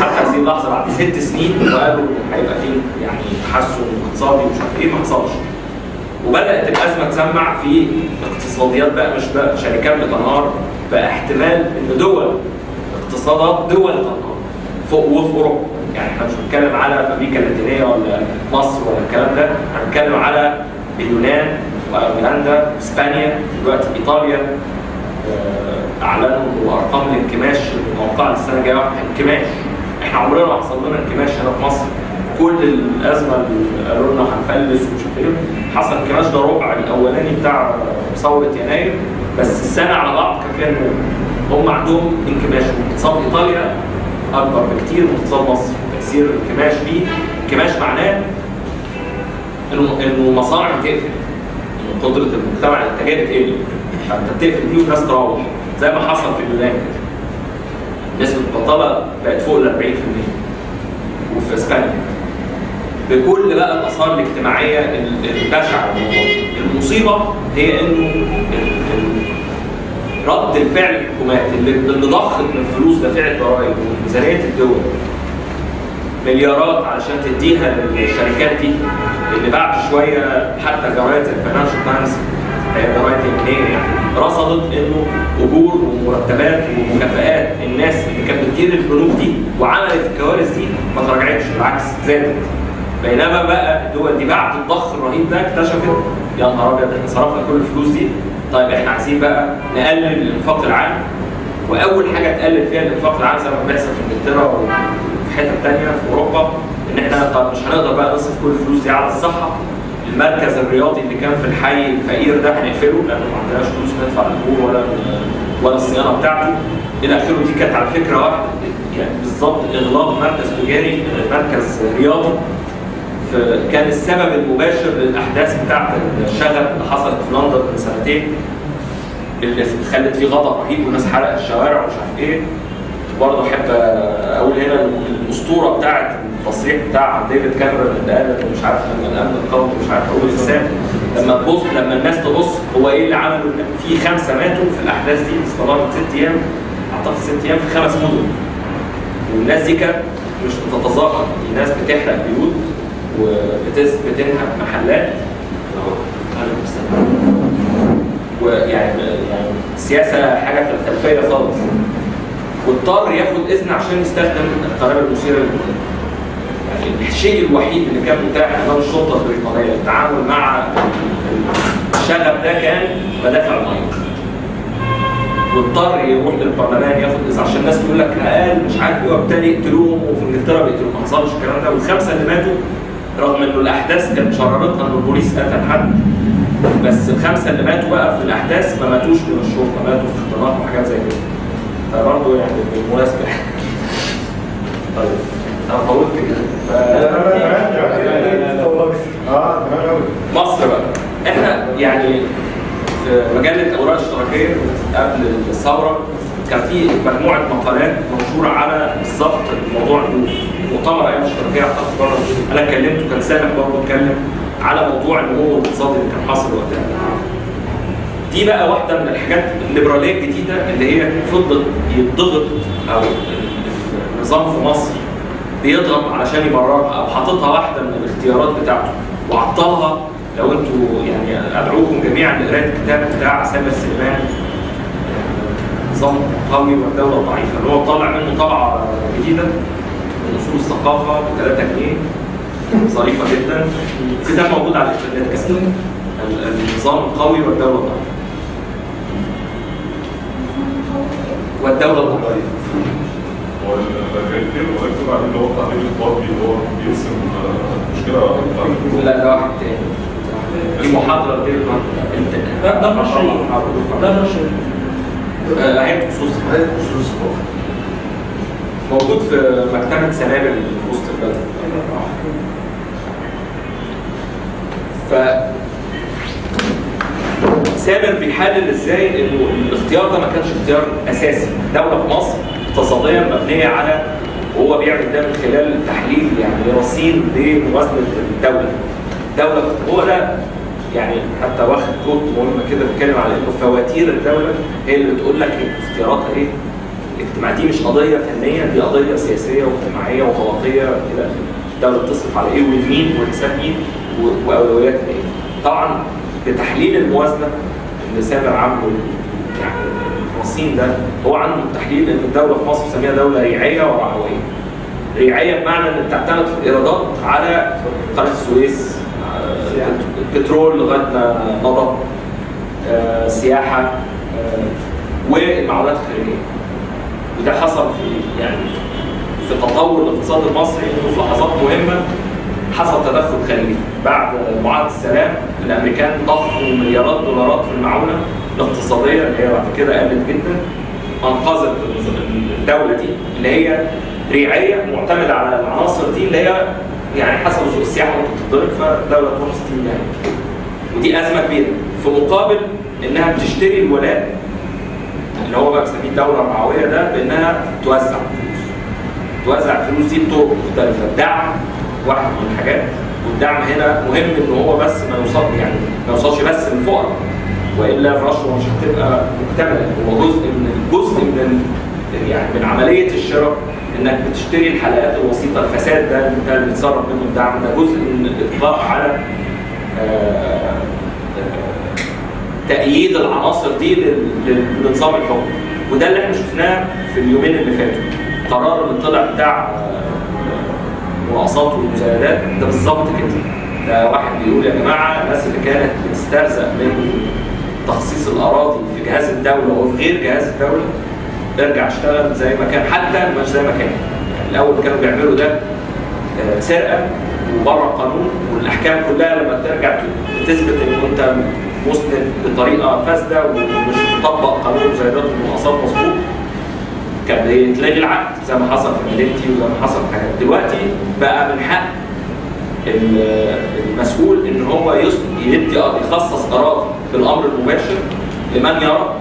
حتى هذه اللحظة بعد ست سنين وقالوا هيبقى فيه يعني تحسن اقتصادي ومش عارف إيه ما حصلش. وبدأت الأزمة تسمع في اقتصاديات بقى مش بقى شركات بتنهار بقى احتمال إن دول اقتصادات دول تنهار. فوق وفي أوروبا. يعني إحنا مش بنتكلم على أمريكا اللاتينية ولا مصر ولا الكلام ده. إحنا بنتكلم على اليونان وأيرلندا اسبانيا دلوقتي إيطاليا. آه، أعلنوا ارقام الانكماش المتوقعة للسنه الجاية انكماش. إحنا عمرنا ما حصل لنا انكماش هنا في مصر. كل الأزمة اللي قالوا لنا هنفلس ومش عارف إيه حصل انكماش. ده ربع الأولاني بتاع ثورة يناير. بس السنة على بعض كان. هم عندهم انكماش. واقتصاد إيطاليا أكبر بكتير من اقتصاد مصر تأثير الانكماش فيه انكماش معناه انه انه مصانع بتقفل قدرة المجتمع الانتاجيه بتقل فأنت بتقفل دي والناس تروح. زي ما حصل في اليونان. نسبه البطاله بقت فوق ال 40% وفي إسبانيا. بكل بقى الآثار الاجتماعية ال- البشعة للموضوع المصيبه هي إنه رد الفعل الحكومات اللي اللي ضخت من فلوس دافعه ضرائب وميزانيه الدول. مليارات علشان تديها للشركات دي اللي بعد شوية حتى جرايد الفاينانشال تايمز هي جرايد يمينية يعني رصدت إنه أجور ومرتبات ومكافآت الناس اللي كانت بتدير البنوك دي وعملت الكوارث دي ما تراجعتش بالعكس زادت. بينما بقى الدول دي بعد الضخ الرهيب ده اكتشفت يا نهار أبيض إحنا صرفنا كل الفلوس دي طيب إحنا عايزين بقى نقلل الانفاق العام. وأول حاجة تقلل فيها الانفاق العام زي ما بيحصل في إنجلترا وفي حتت تانية في أوروبا إن إحنا طب مش هنقدر بقى نصرف كل الفلوس دي على الصحة. المركز الرياضي اللي كان في الحي الفقير ده هنقفله لأنه ما عندناش فلوس ندفع الاجور ولا ولا الصيانة بتاعته. إلى آخره دي كانت على فكرة واحدة يعني بالظبط إغلاق مركز تجاري مركز رياضي. كان السبب المباشر للأحداث بتاعت الشغب اللي حصلت في لندن من سنتين اللي خلت فيه غضب رهيب والناس حرقت الشوارع ومش عارف إيه. برضه أحب أقول هنا الأسطورة بتاعت التصريح بتاع ديفيد كاميرون اللي قال مش عارف لما الأمن القومي مش عارف هو الانسان لما تبص لما الناس تبص هو إيه اللي عمله؟ في خمسة ماتوا في الأحداث دي استمرت ست أيام. أعتقد ست أيام في خمس مدن. والناس دي كانت مش بتتظاهر دي ناس بتحرق بيوت. وبتنهب محلات. ويعني يعني السياسة حاجة في الخلفية خالص. واضطر ياخد إذن عشان يستخدم القنابل المثيرة للجنون يعني الشيء الوحيد اللي كان متاح امام الشرطة البريطانيه للتعامل مع الشغب ده كان مدافع المية. واضطر يروح للبرلمان ياخد إذن عشان الناس تقول لك قال مش عارف إيه وبالتالي يقتلوهم وفي إنجلترا بيقتلوهم. ما حصلش الكلام ده. والخمسة اللي ماتوا رغم إنه الأحداث كانت شررتها ان البوليس قتل حد بس الخمسة اللي ماتوا بقى في الأحداث ما ماتوش من الشرطة ماتوا في اختراق وحاجات زي كده. فبرضه يعني بالمناسبة. طيب. أنا طولت كده. مصر بقى. إحنا يعني في مجلة اوراق اشتراكيه قبل الثورة كان في مجموعة مقالات منشوره على بالظبط الموضوع مؤتمر أيام الاشتراكيه اعتقد بره أنا اتكلمت وكان سامح برضه اتكلم على موضوع النمو الاقتصادي اللي كان حاصل وقتها. دي بقى واحدة من الحاجات الليبرالية الجديدة اللي هي فضلت يضغط أو النظام في مصر بيضغط علشان يبررها أو حاططها واحدة من الاختيارات بتاعته. وعطلها لو أنتوا يعني أدعوكم جميعا لقراءة الكتاب بتاع سامر سليمان. نظام قوي والدولة ضعيفة. اللي هو طالع منه طبعة جديدة من اصول الثقافه ب 3 جنيه ظريفة جدا. الكتاب موجود على الإنترنت ال- النظام القوي والدولة الضعيفة. والدولة الضعيفة. ويكتب عليه اللي هو التعليم الطبي اللي هو بيرسم مشكله لا ده واحد تاني دي محاضرة. انت ده ده مشروع ده مشروع آه، موجود في مكتبة سنابل في وسط البلد. ف سامر بيحلل إزاي انه الاختيار ده ما كانش اختيار اساسي. دولة في مصر اقتصاديا مبنية على وهو بيعمل ده من خلال تحليل يعني رصين لموازنة الدولة. دولة هو ده يعني حتى واخد كود مهم كده بيتكلم على إنه فواتير الدولة هي اللي بتقول لك اختياراتها إيه؟ الاجتماع دي مش قضية فنية دي قضية سياسية واجتماعية وطبقية إلى آخره. الدولة بتصرف على إيه ومين وحساب مين و- واولوياتها إيه؟ طبعا بتحليل الموازنة اللي سامر عامله يعني الرصين ده هو عنده تحليل إن الدولة في مصر بنسميها دولة ريعية ورعويه ريعية بمعنى إن بتعتمد في الإيرادات على قناة السويس. البترول لغاية ما مضى آه، سياحة آه، والمعونات الخارجية. وده حصل في يعني في تطور الاقتصاد المصري. في لحظات مهمة حصل تدخل خارجي. بعد معاهدة السلام الأمريكان ضخوا مليارات دولارات في المعونة الاقتصادية اللي هي بعد كده قلت جدا. أنقذت الدولة دي اللي هي ريعية معتمدة على العناصر دي اللي هي يعني حسب سوق السياحة ممكن تتضرب فالدوله تروح ستين يعني ودي أزمة كبيرة. في مقابل إنها بتشتري الولاء اللي هو بقى بنسميه الدولة الرعوية ده بإنها توزع فلوس. توزع الفلوس دي بطرق مختلفة. الدعم واحد من الحاجات والدعم هنا مهم إن هو بس ما يوصل يعني ما يوصلش بس للفقراء وإلا الرشوة مش هتبقى مكتملة. هو جزء من جزء من يعني من عملية الشراء إنك بتشتري الحلقات الوسيطة الفساد ده اللي انت بتصرف منه الدعم ده جزء من الاطلاق على آه، آه، تأييد العناصر دي لنظام الحكم. وده اللي إحنا شفناه في اليومين اللي فاتوا. قرار اللي طلع بتاع آه، المناقصات والمزايدات ده بالظبط كده. ده واحد بيقول يا جماعة الناس اللي كانت بتسترزق من تخصيص الأراضي في جهاز الدولة وفي غير جهاز الدولة ارجع اشتغل زي ما كان حتى مش زي ما كان. يعني الأول كانوا بيعملوا ده آه، سرقة وبره القانون والأحكام كلها لما ترجع تثبت إن أنت مسند بطريقة فاسدة ومش مطبق قانون مزايدات المناقصات مظبوط كان بيتلغي العقد زي ما حصل في مدينتي وزي ما حصل في حاجات. دلوقتي بقى من حق ال- المسؤول إن هو يدي يخصص أراضي بالامر المباشر لمن يرى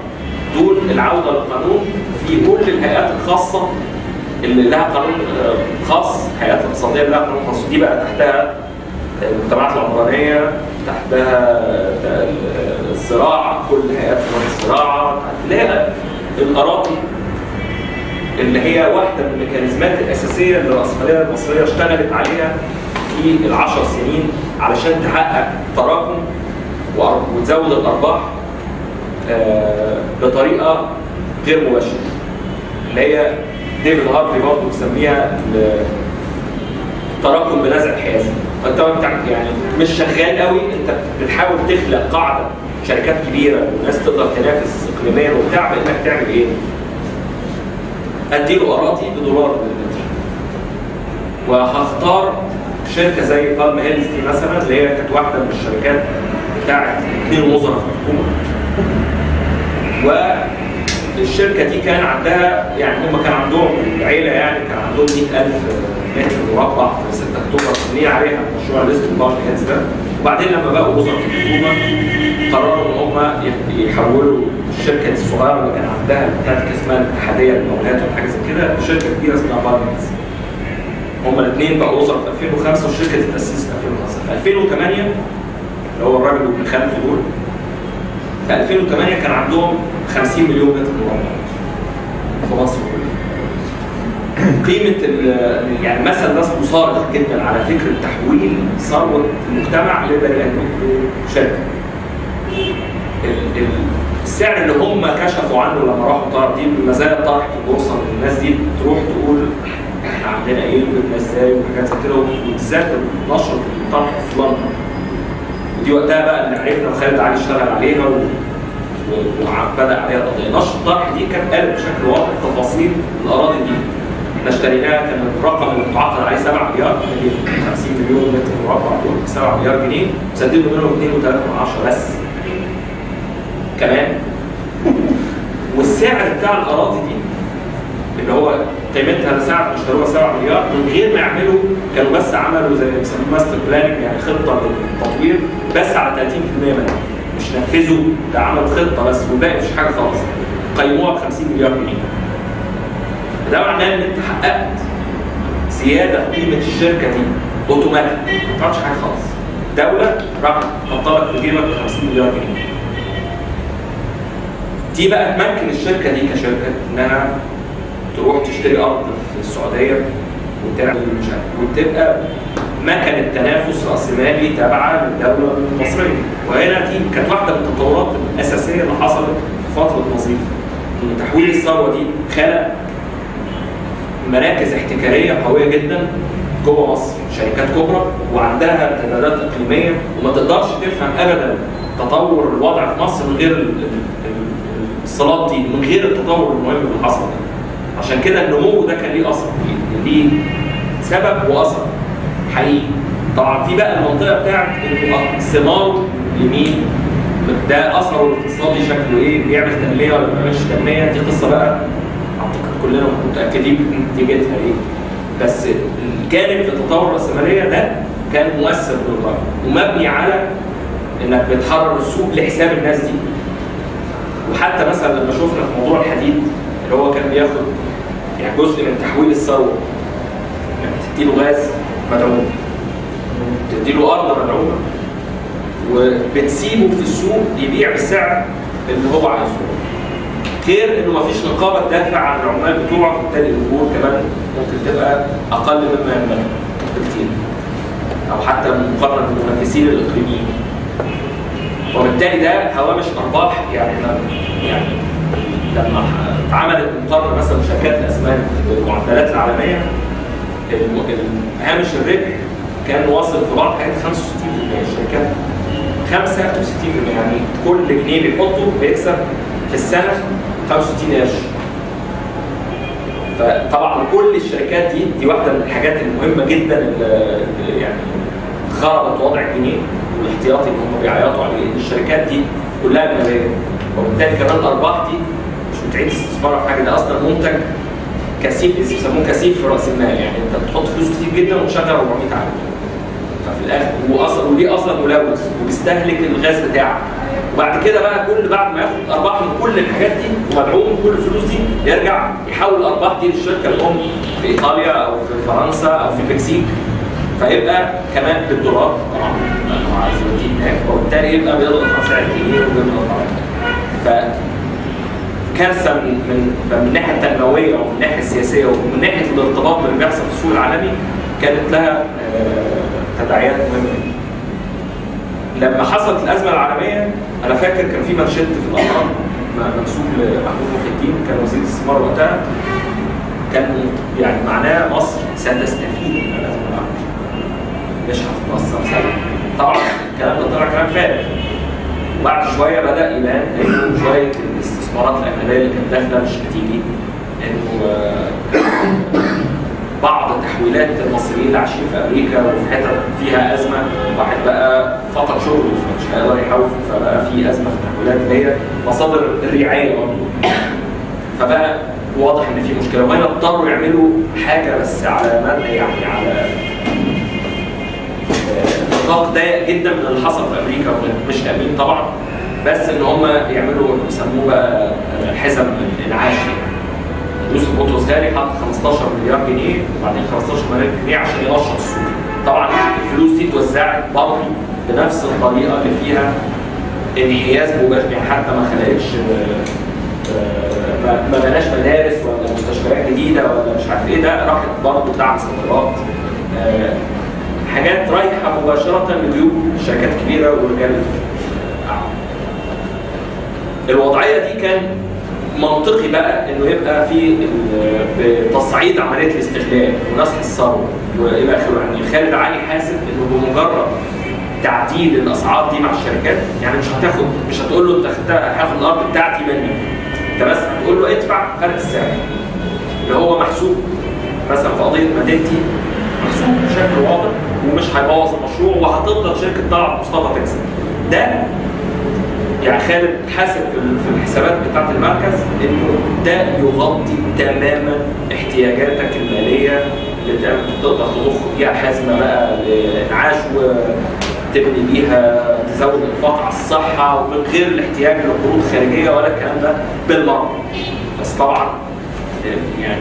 دون العودة للقانون. في كل الهيئات الخاصة اللي لها قانون آه، خاص الهيئات الاقتصاديه اللي لها قانون خاص. دي بقى تحتها المجتمعات العمرانية تحتها آه، الزراعة كل هيئات الزراعة اللي هي الأراضي اللي هي واحدة من الميكانيزمات الأساسية اللي الراسماليه المصريه اشتغلت عليها في العشر سنين علشان تحقق تراكم وتزود الأرباح آه، بطريقة غير مباشرة. اللي هي ديفيد هارفي برضه بيسميها ال- التراكم بنزع الحيازه فانت يعني مش شغال قوي انت بتحاول تخلق قاعدة شركات كبيرة والناس تقدر تنافس اقليميا وبتاع بإنك تعمل إيه؟ أديله أراضي بدولار بالمتر. وهختار شركة زي بالم هيلز دي مثلا اللي هي كانت واحدة من الشركات بتاعت اثنين وزراء في الحكومة. والشركة دي كان عندها يعني هم كان عندهم العيلة يعني كان عندهم 100000 متر مربع في 6 أكتوبر بني عليها مشروع ليست بالم هيلز ده. وبعدين لما بقوا وزراء الحكومة قرروا إن هم يحولوا الشركة الصغيرة اللي كان عندها بتاعت اسمها الاتحادية للمقاولات ولا حاجة زي كده لشركه كبيرة اسمها بالم هيلز هما الاثنين بقوا وزراء في 2005 والشركة اتاسست في 2005 في 2008 اللي هو الراجل وابن خالته دول في 2008 كان عندهم 50 مليون متر مربع في مصر كلها قيمة ال- يعني مثال ده اسمه صارخ جدا على فكرة تحويل ثروة المجتمع لبني. ال- ال- السعر اللي هم كشفوا عنه لما راحوا طرح دي مزايا طرح في البورصة إن الناس دي تروح تقول إحنا عندنا إيه وجبنا إزاي وحاجات زي كده وبالذات نشرة الطرح في لندن. ودي وقتها بقى اللي عرفنا وخالد علي اشتغل عليها و... وبدا عليها القضية نشر الطرح دي كانت قالت بشكل واضح تفاصيل الأراضي دي. إحنا اشتريناها كان الرقم اللي متعاقد عليه 7 مليار اللي هي 50 مليون متر مربع دول 7 مليار جنيه. سددوا منهم 2.3 بس. كمان. والسعر بتاع الأراضي دي اللي هو قيمتها ساعة اشتروها 7 مليار من غير ما يعملوا كانوا بس عملوا زي بيسموه master planning يعني خطة للتطوير بس على 30% منها. مش نفذوا ده عمل خطة بس والباقي مش حاجة خالص. قيموها ب 50 مليار جنيه. ده معناه إن أنت حققت زيادة في قيمة الشركة دي اوتوماتيك ما تعملش حاجة خالص. دولة راح حاطه لك في جيبك 50 مليار جنيه. دي بقى تمكن الشركة دي كشركة انها تروح تشتري أرض في السعودية وتعمل مش عارف وتبقى مكنة تنافس رأسمالي تابعة للدولة المصرية. وهنا دي كانت واحدة من التطورات الأساسية اللي حصلت في فترة نظيف ان تحويل الثروة دي خلق مراكز احتكارية قوية جدا جوه مصر. شركات كبرى وعندها امتدادات إقليمية. وما تقدرش تفهم ابدا تطور الوضع في مصر من غير ال- ال- ال- الصلات دي من غير التطور المهم اللي حصل. ده عشان كده النمو ده كان ليه أثر ليه سبب وأثر حقيقي. طبعا في بقى المنطقة بتاعت ثماره لمين؟ ده أثره الاقتصادي شكله إيه؟ بيعمل تنمية ولا ما بيعملش تنمية؟ دي قصة بقى أعتقد كلنا متأكدين نتيجتها إيه. بس الجانب في التطور الرأسمالية ده كان مؤثر بالغايه ومبني على إنك بتحرر السوق لحساب الناس دي. وحتى مثلا لما شفنا في موضوع الحديد اللي هو كان بياخد يعني جزء من تحويل الثروة. انك تديله غاز مدعوم. تديله أرض مدعومة. وبتسيبه في السوق يبيع بالسعر اللي هو عايزه. غير إنه مفيش نقابه تدافع عن العمال بتوعه وبالتالي الاجور كمان ممكن تبقى أقل مما ينبغي بكتير. أو حتى مقارنة بالمنافسين الإقليميين. وبالتالي ده هوامش أرباح يعني يعني لما اتعملت مقارنه مثلا شركات الاسمنت بالمعدلات العالمية الم- ال- هامش الربح كان واصل في بعض الحاجات 65% الشركات 65% يعني كل جنيه بيحطه بيكسب في السنة 65 قرش. فطبعا كل الشركات دي دي واحدة من الحاجات المهمة جدا اللي يعني خربت وضع الجنيه والاحتياطي اللي هم بيعيطوا عليه الشركات دي كلها اجنبيه وبالتالي كمان الأرباح دي بتعيد استثمارها في حاجة. ده أصلا منتج كثيف بيسموه كثيف في رأس المال. يعني أنت بتحط فلوس كتير جدا وتشغل 400 عامل ففي الآخر واصلا وليه أصلا ملوث وبيستهلك الغاز بتاعك. وبعد كده بقى كل بعد ما ياخد أرباح من كل الحاجات دي ومدعوم كل الفلوس دي يرجع يحول الارباح دي للشركة الام في إيطاليا أو في فرنسا أو في المكسيك فيبقى كمان بالدولار. طبعا لأنه عايز يوديه هناك. وبالتالي يبقى بيضغط على سعر وبيضغط على ف كارثة من من الناحية التنموية ومن الناحية السياسية ومن ناحية الارتباط باللي بيحصل في السوق العالمي كانت لها آه، تداعيات مهمة. لما حصلت الأزمة العالمية أنا فاكر كان في منشد في الاهرام م- منسوب لمحمود محي الدين كان وزير الاستثمار وقتها. كان يعني معناه مصر ستستفيد من الأزمة العالمية. مش هتتاثر سلبا طبعا الكلام ده طلع كلام فارغ. وبعد شوية بدأ يبان إنه شوية الاستثمارات الاجنبيه اللي كانت داخلة مش هتيجي انه آه، بعض تحويلات المصريين اللي عايشين في أمريكا وفي حتت فيها أزمة. واحد بقى فقد شغله فمش هيقدر يحول فبقى في أزمة في التحويلات اللي هي مصادر الرعاية برضه. فبقى واضح إن في مشكلة. وهنا اضطروا يعملوا حاجة بس على مدى يعني على نطاق ضيق جدا من اللي حصل في أمريكا مش آمين طبعا. بس إن هم يعملوا بيسموه بقى حزم الانعاش يوسف بطرس غالي حط 15 مليار جنيه وبعدين 15 مليار جنيه عشان ينشط السوق. طبعا الفلوس دي اتوزعت برضه بنفس الطريقة اللي فيها انحياز مباشر يعني حتى ما خلقتش آه، آه، ما- بناش مدارس ولا مستشفيات جديدة ولا مش عارف إيه. ده راحت برضه دعم صادرات آه، حاجات رايحة مباشرة لجيوب شركات كبيرة ورجال. الوضعية دي كان منطقي بقى إنه يبقى في بتصعيد عملية الاستغلال ونسح الثروه وإلى آخره. يعني خالد علي حاسب إنه بمجرد تعديل الأسعار دي مع الشركات يعني مش هتاخد مش هتقول له أنت هاخد الأرض بتاعتي منك أنت بس هتقول له ادفع فرق السعر. اللي هو محسوب. مثلا في قضية مدينتي محسوب بشكل واضح ومش هيبوظ المشروع وهتفضل شركة طلعت مصطفى تكسب. ده يعني خالد حاسب في ال- في الحسابات بتاعت المركز إنه ده يغطي تماما احتياجاتك المالية اللي تقدر تضخ بيها حزمة بقى لانعاش وتبني بيها تزود الانفاق على الصحة ومن غير الاحتياج لقروض خارجية ولا الكلام ده بالمرة. بس طبعا يعني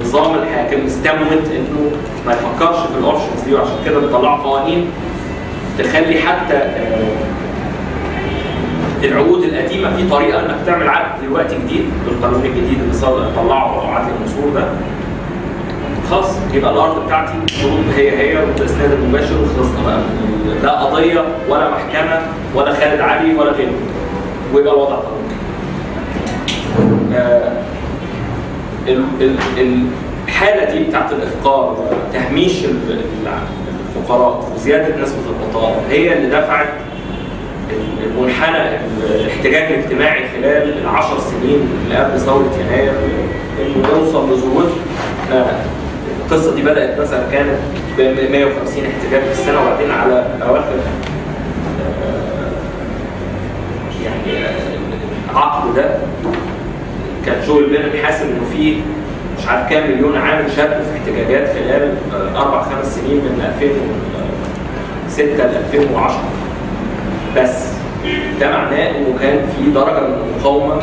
النظام الحاكم استموت إنه ما يفكرش في الأوبشنز دي وعشان كده بيطلعوا قوانين تخلي حتى آه، العقود القديمة في طريقة إنك تعمل عقد دلوقتي جديد بالقانون الجديد اللي طلعه عدل المنصور ده. خلاص يبقى الأرض بتاعتي شروط هي هي والاسناد المباشر وخلصنا بقى لا قضية ولا محكمة ولا خالد علي ولا غيره. ويبقى الوضع طبيعي. آه، ال- ال- الحالة دي بتاعت الإفقار وتهميش ال- ال- الفقراء وزيادة نسبة البطالة هي اللي دفعت المنحنى الاحتجاج الاجتماعي خلال العشر سنين اللي قبل ثورة يناير انه يوصل آه، القصة دي بدأت مثلا كانت ب 150 احتجاج في السنة وبعدين على أواخر آه، يعني آه، العقد ده كان جوي بيرن حاسب إنه في مش عارف كام مليون عامل شاركوا في احتجاجات خلال آه، أربع خمس سنين من 2006 ل 2010 بس. ده معناه إنه كان في درجة من المقاومة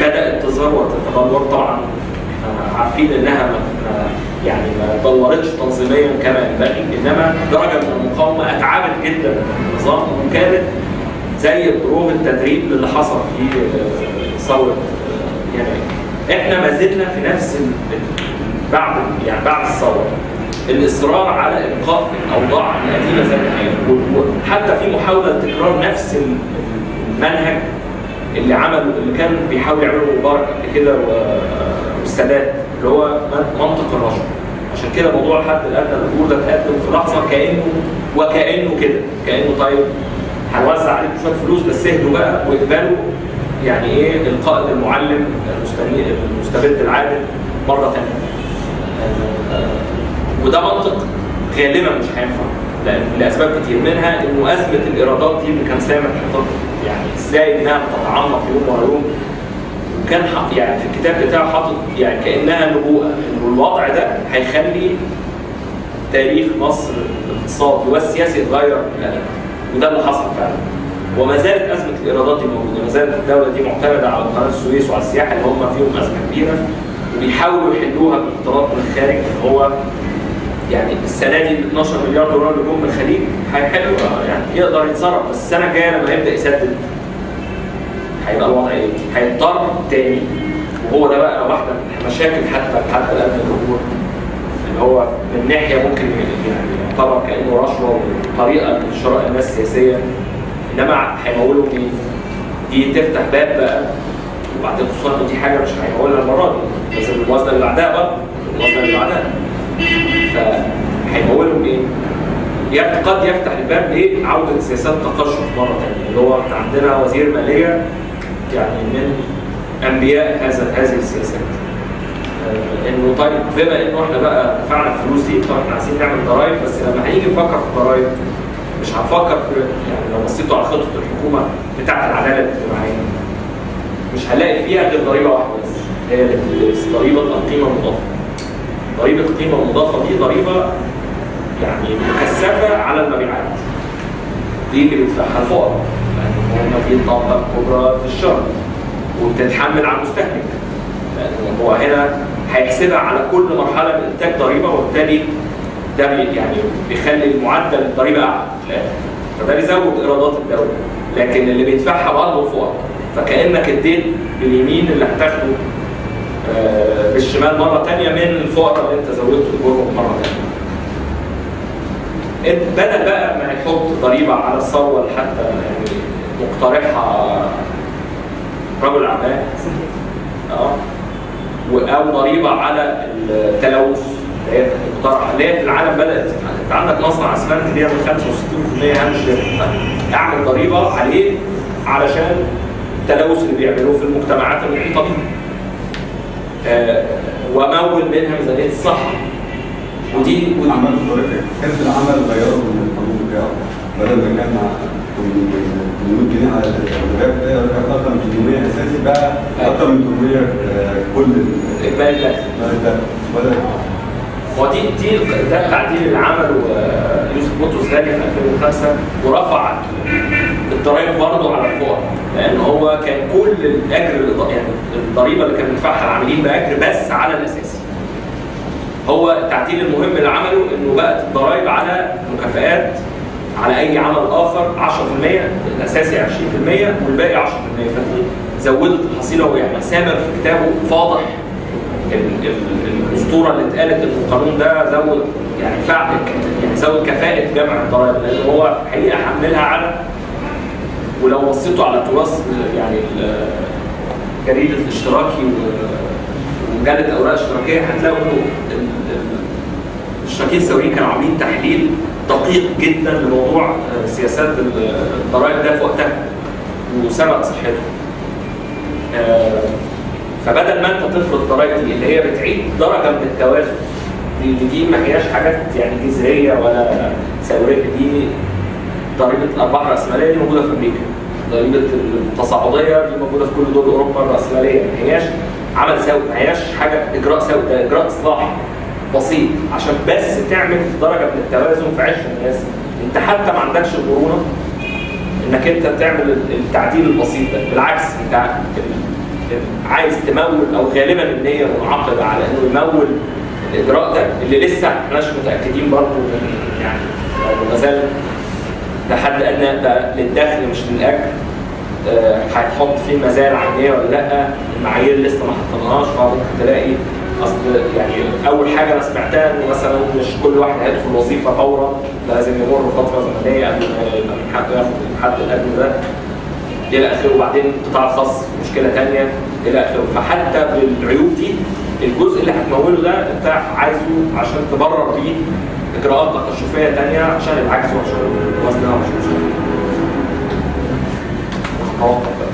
بدات تظهر وتتبلور طبعا. آه، عارفين إنها ما ما- يعني ما انضبطتش تنظيميا كما ينبغي إنما درجة من المقاومة أتعبت جدا النظام وكانت زي بروف التدريب اللي حصل في آه، ثورة آه، يناير. إحنا ما زلنا في نفس بعد يعني بعد الثورة. الإصرار على ابقاء الأوضاع القديمه زي ما هي. وحتى في محاولة لتكرار نفس ال- المنهج اللي عمل اللي كان بيحاول يعمله مبارك قبل كده والسادات اللي هو من- منطق الرشوه عشان كده موضوع الحد الادنى للاجور ده اتقدم في لحظة كانه وكأنه كده كأنه طيب. هنوزع عليكم شوية فلوس بس اهدوا بقى واقبلوا يعني إيه القائد المعلم المستبد العادل مرة ثانية وده منطق غالبا مش هينفع لأسباب كتير منها انه ازمه الإيرادات دي اللي كان سامح حاططها يعني إزاي إنها بتتعمق يوم ورا يوم وكان يعني في الكتاب بتاعه حاطط يعني كأنها نبوءة إنه الوضع ده هيخلي تاريخ مصر الاقتصادي والسياسي يتغير. وده اللي حصل فعلا وما زالت أزمة الإيرادات دي موجودة، ما زالت الدولة دي معتمدة على قناة السويس وعلى السياحة اللي هم فيهم أزمة كبيرة وبيحاولوا يحلوها بالاقتراض من الخارج اللي هو يعني السنة دي ال 12 مليار دولار اللي جم من الخليج هيحلوا يعني يقدر يتصرف بس السنة الجاية لما يبدأ يسدد هيبقى الوضع إيه؟ هيضطر تاني وهو ده بقى واحدة من المشاكل حتى حتى الآن الجمهور اللي هو من ناحية ممكن يعني يعتبر كأنه رشوة وطريقة لشراء الناس السياسيه إنما هيمولوا مين؟ دي تفتح باب بقى وبعدين خصوصا دي حاجة مش هيمولها المرة دي لازم الموازنه اللي بعدها برضه الموازنه اللي بعدها فهيمولهم إيه؟ يف- قد يفتح الباب لعوده سياسات تقشف مرة ثانية اللي هو إحنا عندنا وزير مالية يعني من أنبياء هذا هذه السياسات. آه، إنه طيب بما إنه إحنا بقى دفعنا الفلوس دي طب إحنا عايزين نعمل ضرايب بس لما هنيجي نفكر في الضرايب مش هنفكر في يعني لو بصيتوا على خطة الحكومة بتاعت العدالة الاجتماعية مش هنلاقي فيها غير ضريبة واحدة بس هي ضريبة القيمه المضافه. ضريبه القيمة المضافة دي ضريبة يعني مكثفة على المبيعات. دي اللي بيدفعها الفقراء لأن هم في طاقة كبرى في الشهر وبتتحمل على المستهلك. لأن هو هنا هيحسبها على كل مرحلة من إنتاج ضريبة وبالتالي ده يعني بيخلي معدل الضريبة أعلى. فده بيزود إيرادات الدولة لكن اللي بيدفعها برضه الفقراء فكأنك اديت باليمين اللي هتاخده بالشمال مرة ثانية من الفقراء اللي انت زودت اجورهم مرة ثانية. بدل بقى ما يحط ضريبة على الثروه اللي حتى يعني مقترحها رجل أعمال آه أو ضريبة على التلوث اللي هي مقترحة اللي هي في العالم بدأت انت عندك مصنع أسمنت بيعمل 65% هامش أعمل ضريبة عليه علشان التلوث اللي بيعملوه في المجتمعات المحيطة بيه. آه، ومول منها ميزانيه الصحه ودي طريقة حزب العمل غيروا من القانون بتاعه. بدل ما كان 800 جنيه على الراتب ده كان أكتر من 800 أساسي بقى أكتر من 800 آه، كل ال- اجمالي الدخل ده بدل هو دي دي ده التعديل اللي عمله يوسف بطرس غالي في 2005 ورفع الضرائب برضه على الفقراء لأن هو كان كل الأجر يعني الضريبة اللي كان بيدفعها العاملين بأجر بس على الاساسي. هو التعديل المهم اللي عمله إنه بقت الضرائب على مكافآت على أي عمل آخر 10% الاساسي 20% والباقي 10% فدي زودت الحصيلة ويعني سامر في كتابه فاضح ال- ال- الأسطورة اللي اتقالت إن القانون ده زود يعني فعل يعني زود كفاءة جمع الضرائب لأن هو الحقيقة حملها على ولو بصيتوا على تراث يعني ال- جريده الاشتراكي ومجله أوراق اشتراكية هتلاقوا إنه ال- ال- الاشتراكيين الثوريين كانوا عاملين تحليل دقيق جدا لموضوع آه، سياسات ال- الضرائب ده في وقتها وسبق صحته. آه، فبدل ما أنت تفرض ضرائب دي اللي هي بتعيد درجة من التوازن دي ما هياش حاجات يعني جذريه ولا ثوريه دي ضريبه الأرباح الرأسمالية دي موجودة في أمريكا. ضريبه التصاعدية دي موجودة في كل دول أوروبا الرأسمالية. ما هياش عمل سوي ما هياش حاجة إجراء سوي ده إجراء إصلاح بسيط. عشان بس تعمل درجة من التوازن في عيش الناس. أنت حتى ما عندكش المرونه إنك أنت تعمل التعديل البسيط ده. بالعكس أنت عايز تمول أو غالبا النية منعقده على إنه يمول الإجراء ده اللي لسه احناش متأكدين برضه من يعني ما زال ده حد ادنى ده للدخل مش للاجر آه، هيتحط فيه مزايا عينيه ولا لأ؟ المعايير لسه ما حطيناهاش فممكن تلاقي أصل يعني أول حاجة أنا سمعتها ان مثلا مش كل واحد هيدخل وظيفة فورا لازم يمر فتره زمنية قبل ما حقه ياخد الحد الادنى ده. إلى آخره وبعدين القطاع الخاص مشكلة ثانية إلى آخره. فحتى بالعيوب دي الجزء اللي هتموله ده أنت عايزه عشان تبرر بيه اجراءات تقشفيه ثانية عشان العكس وعشان الوزن وعشان مش مشكله.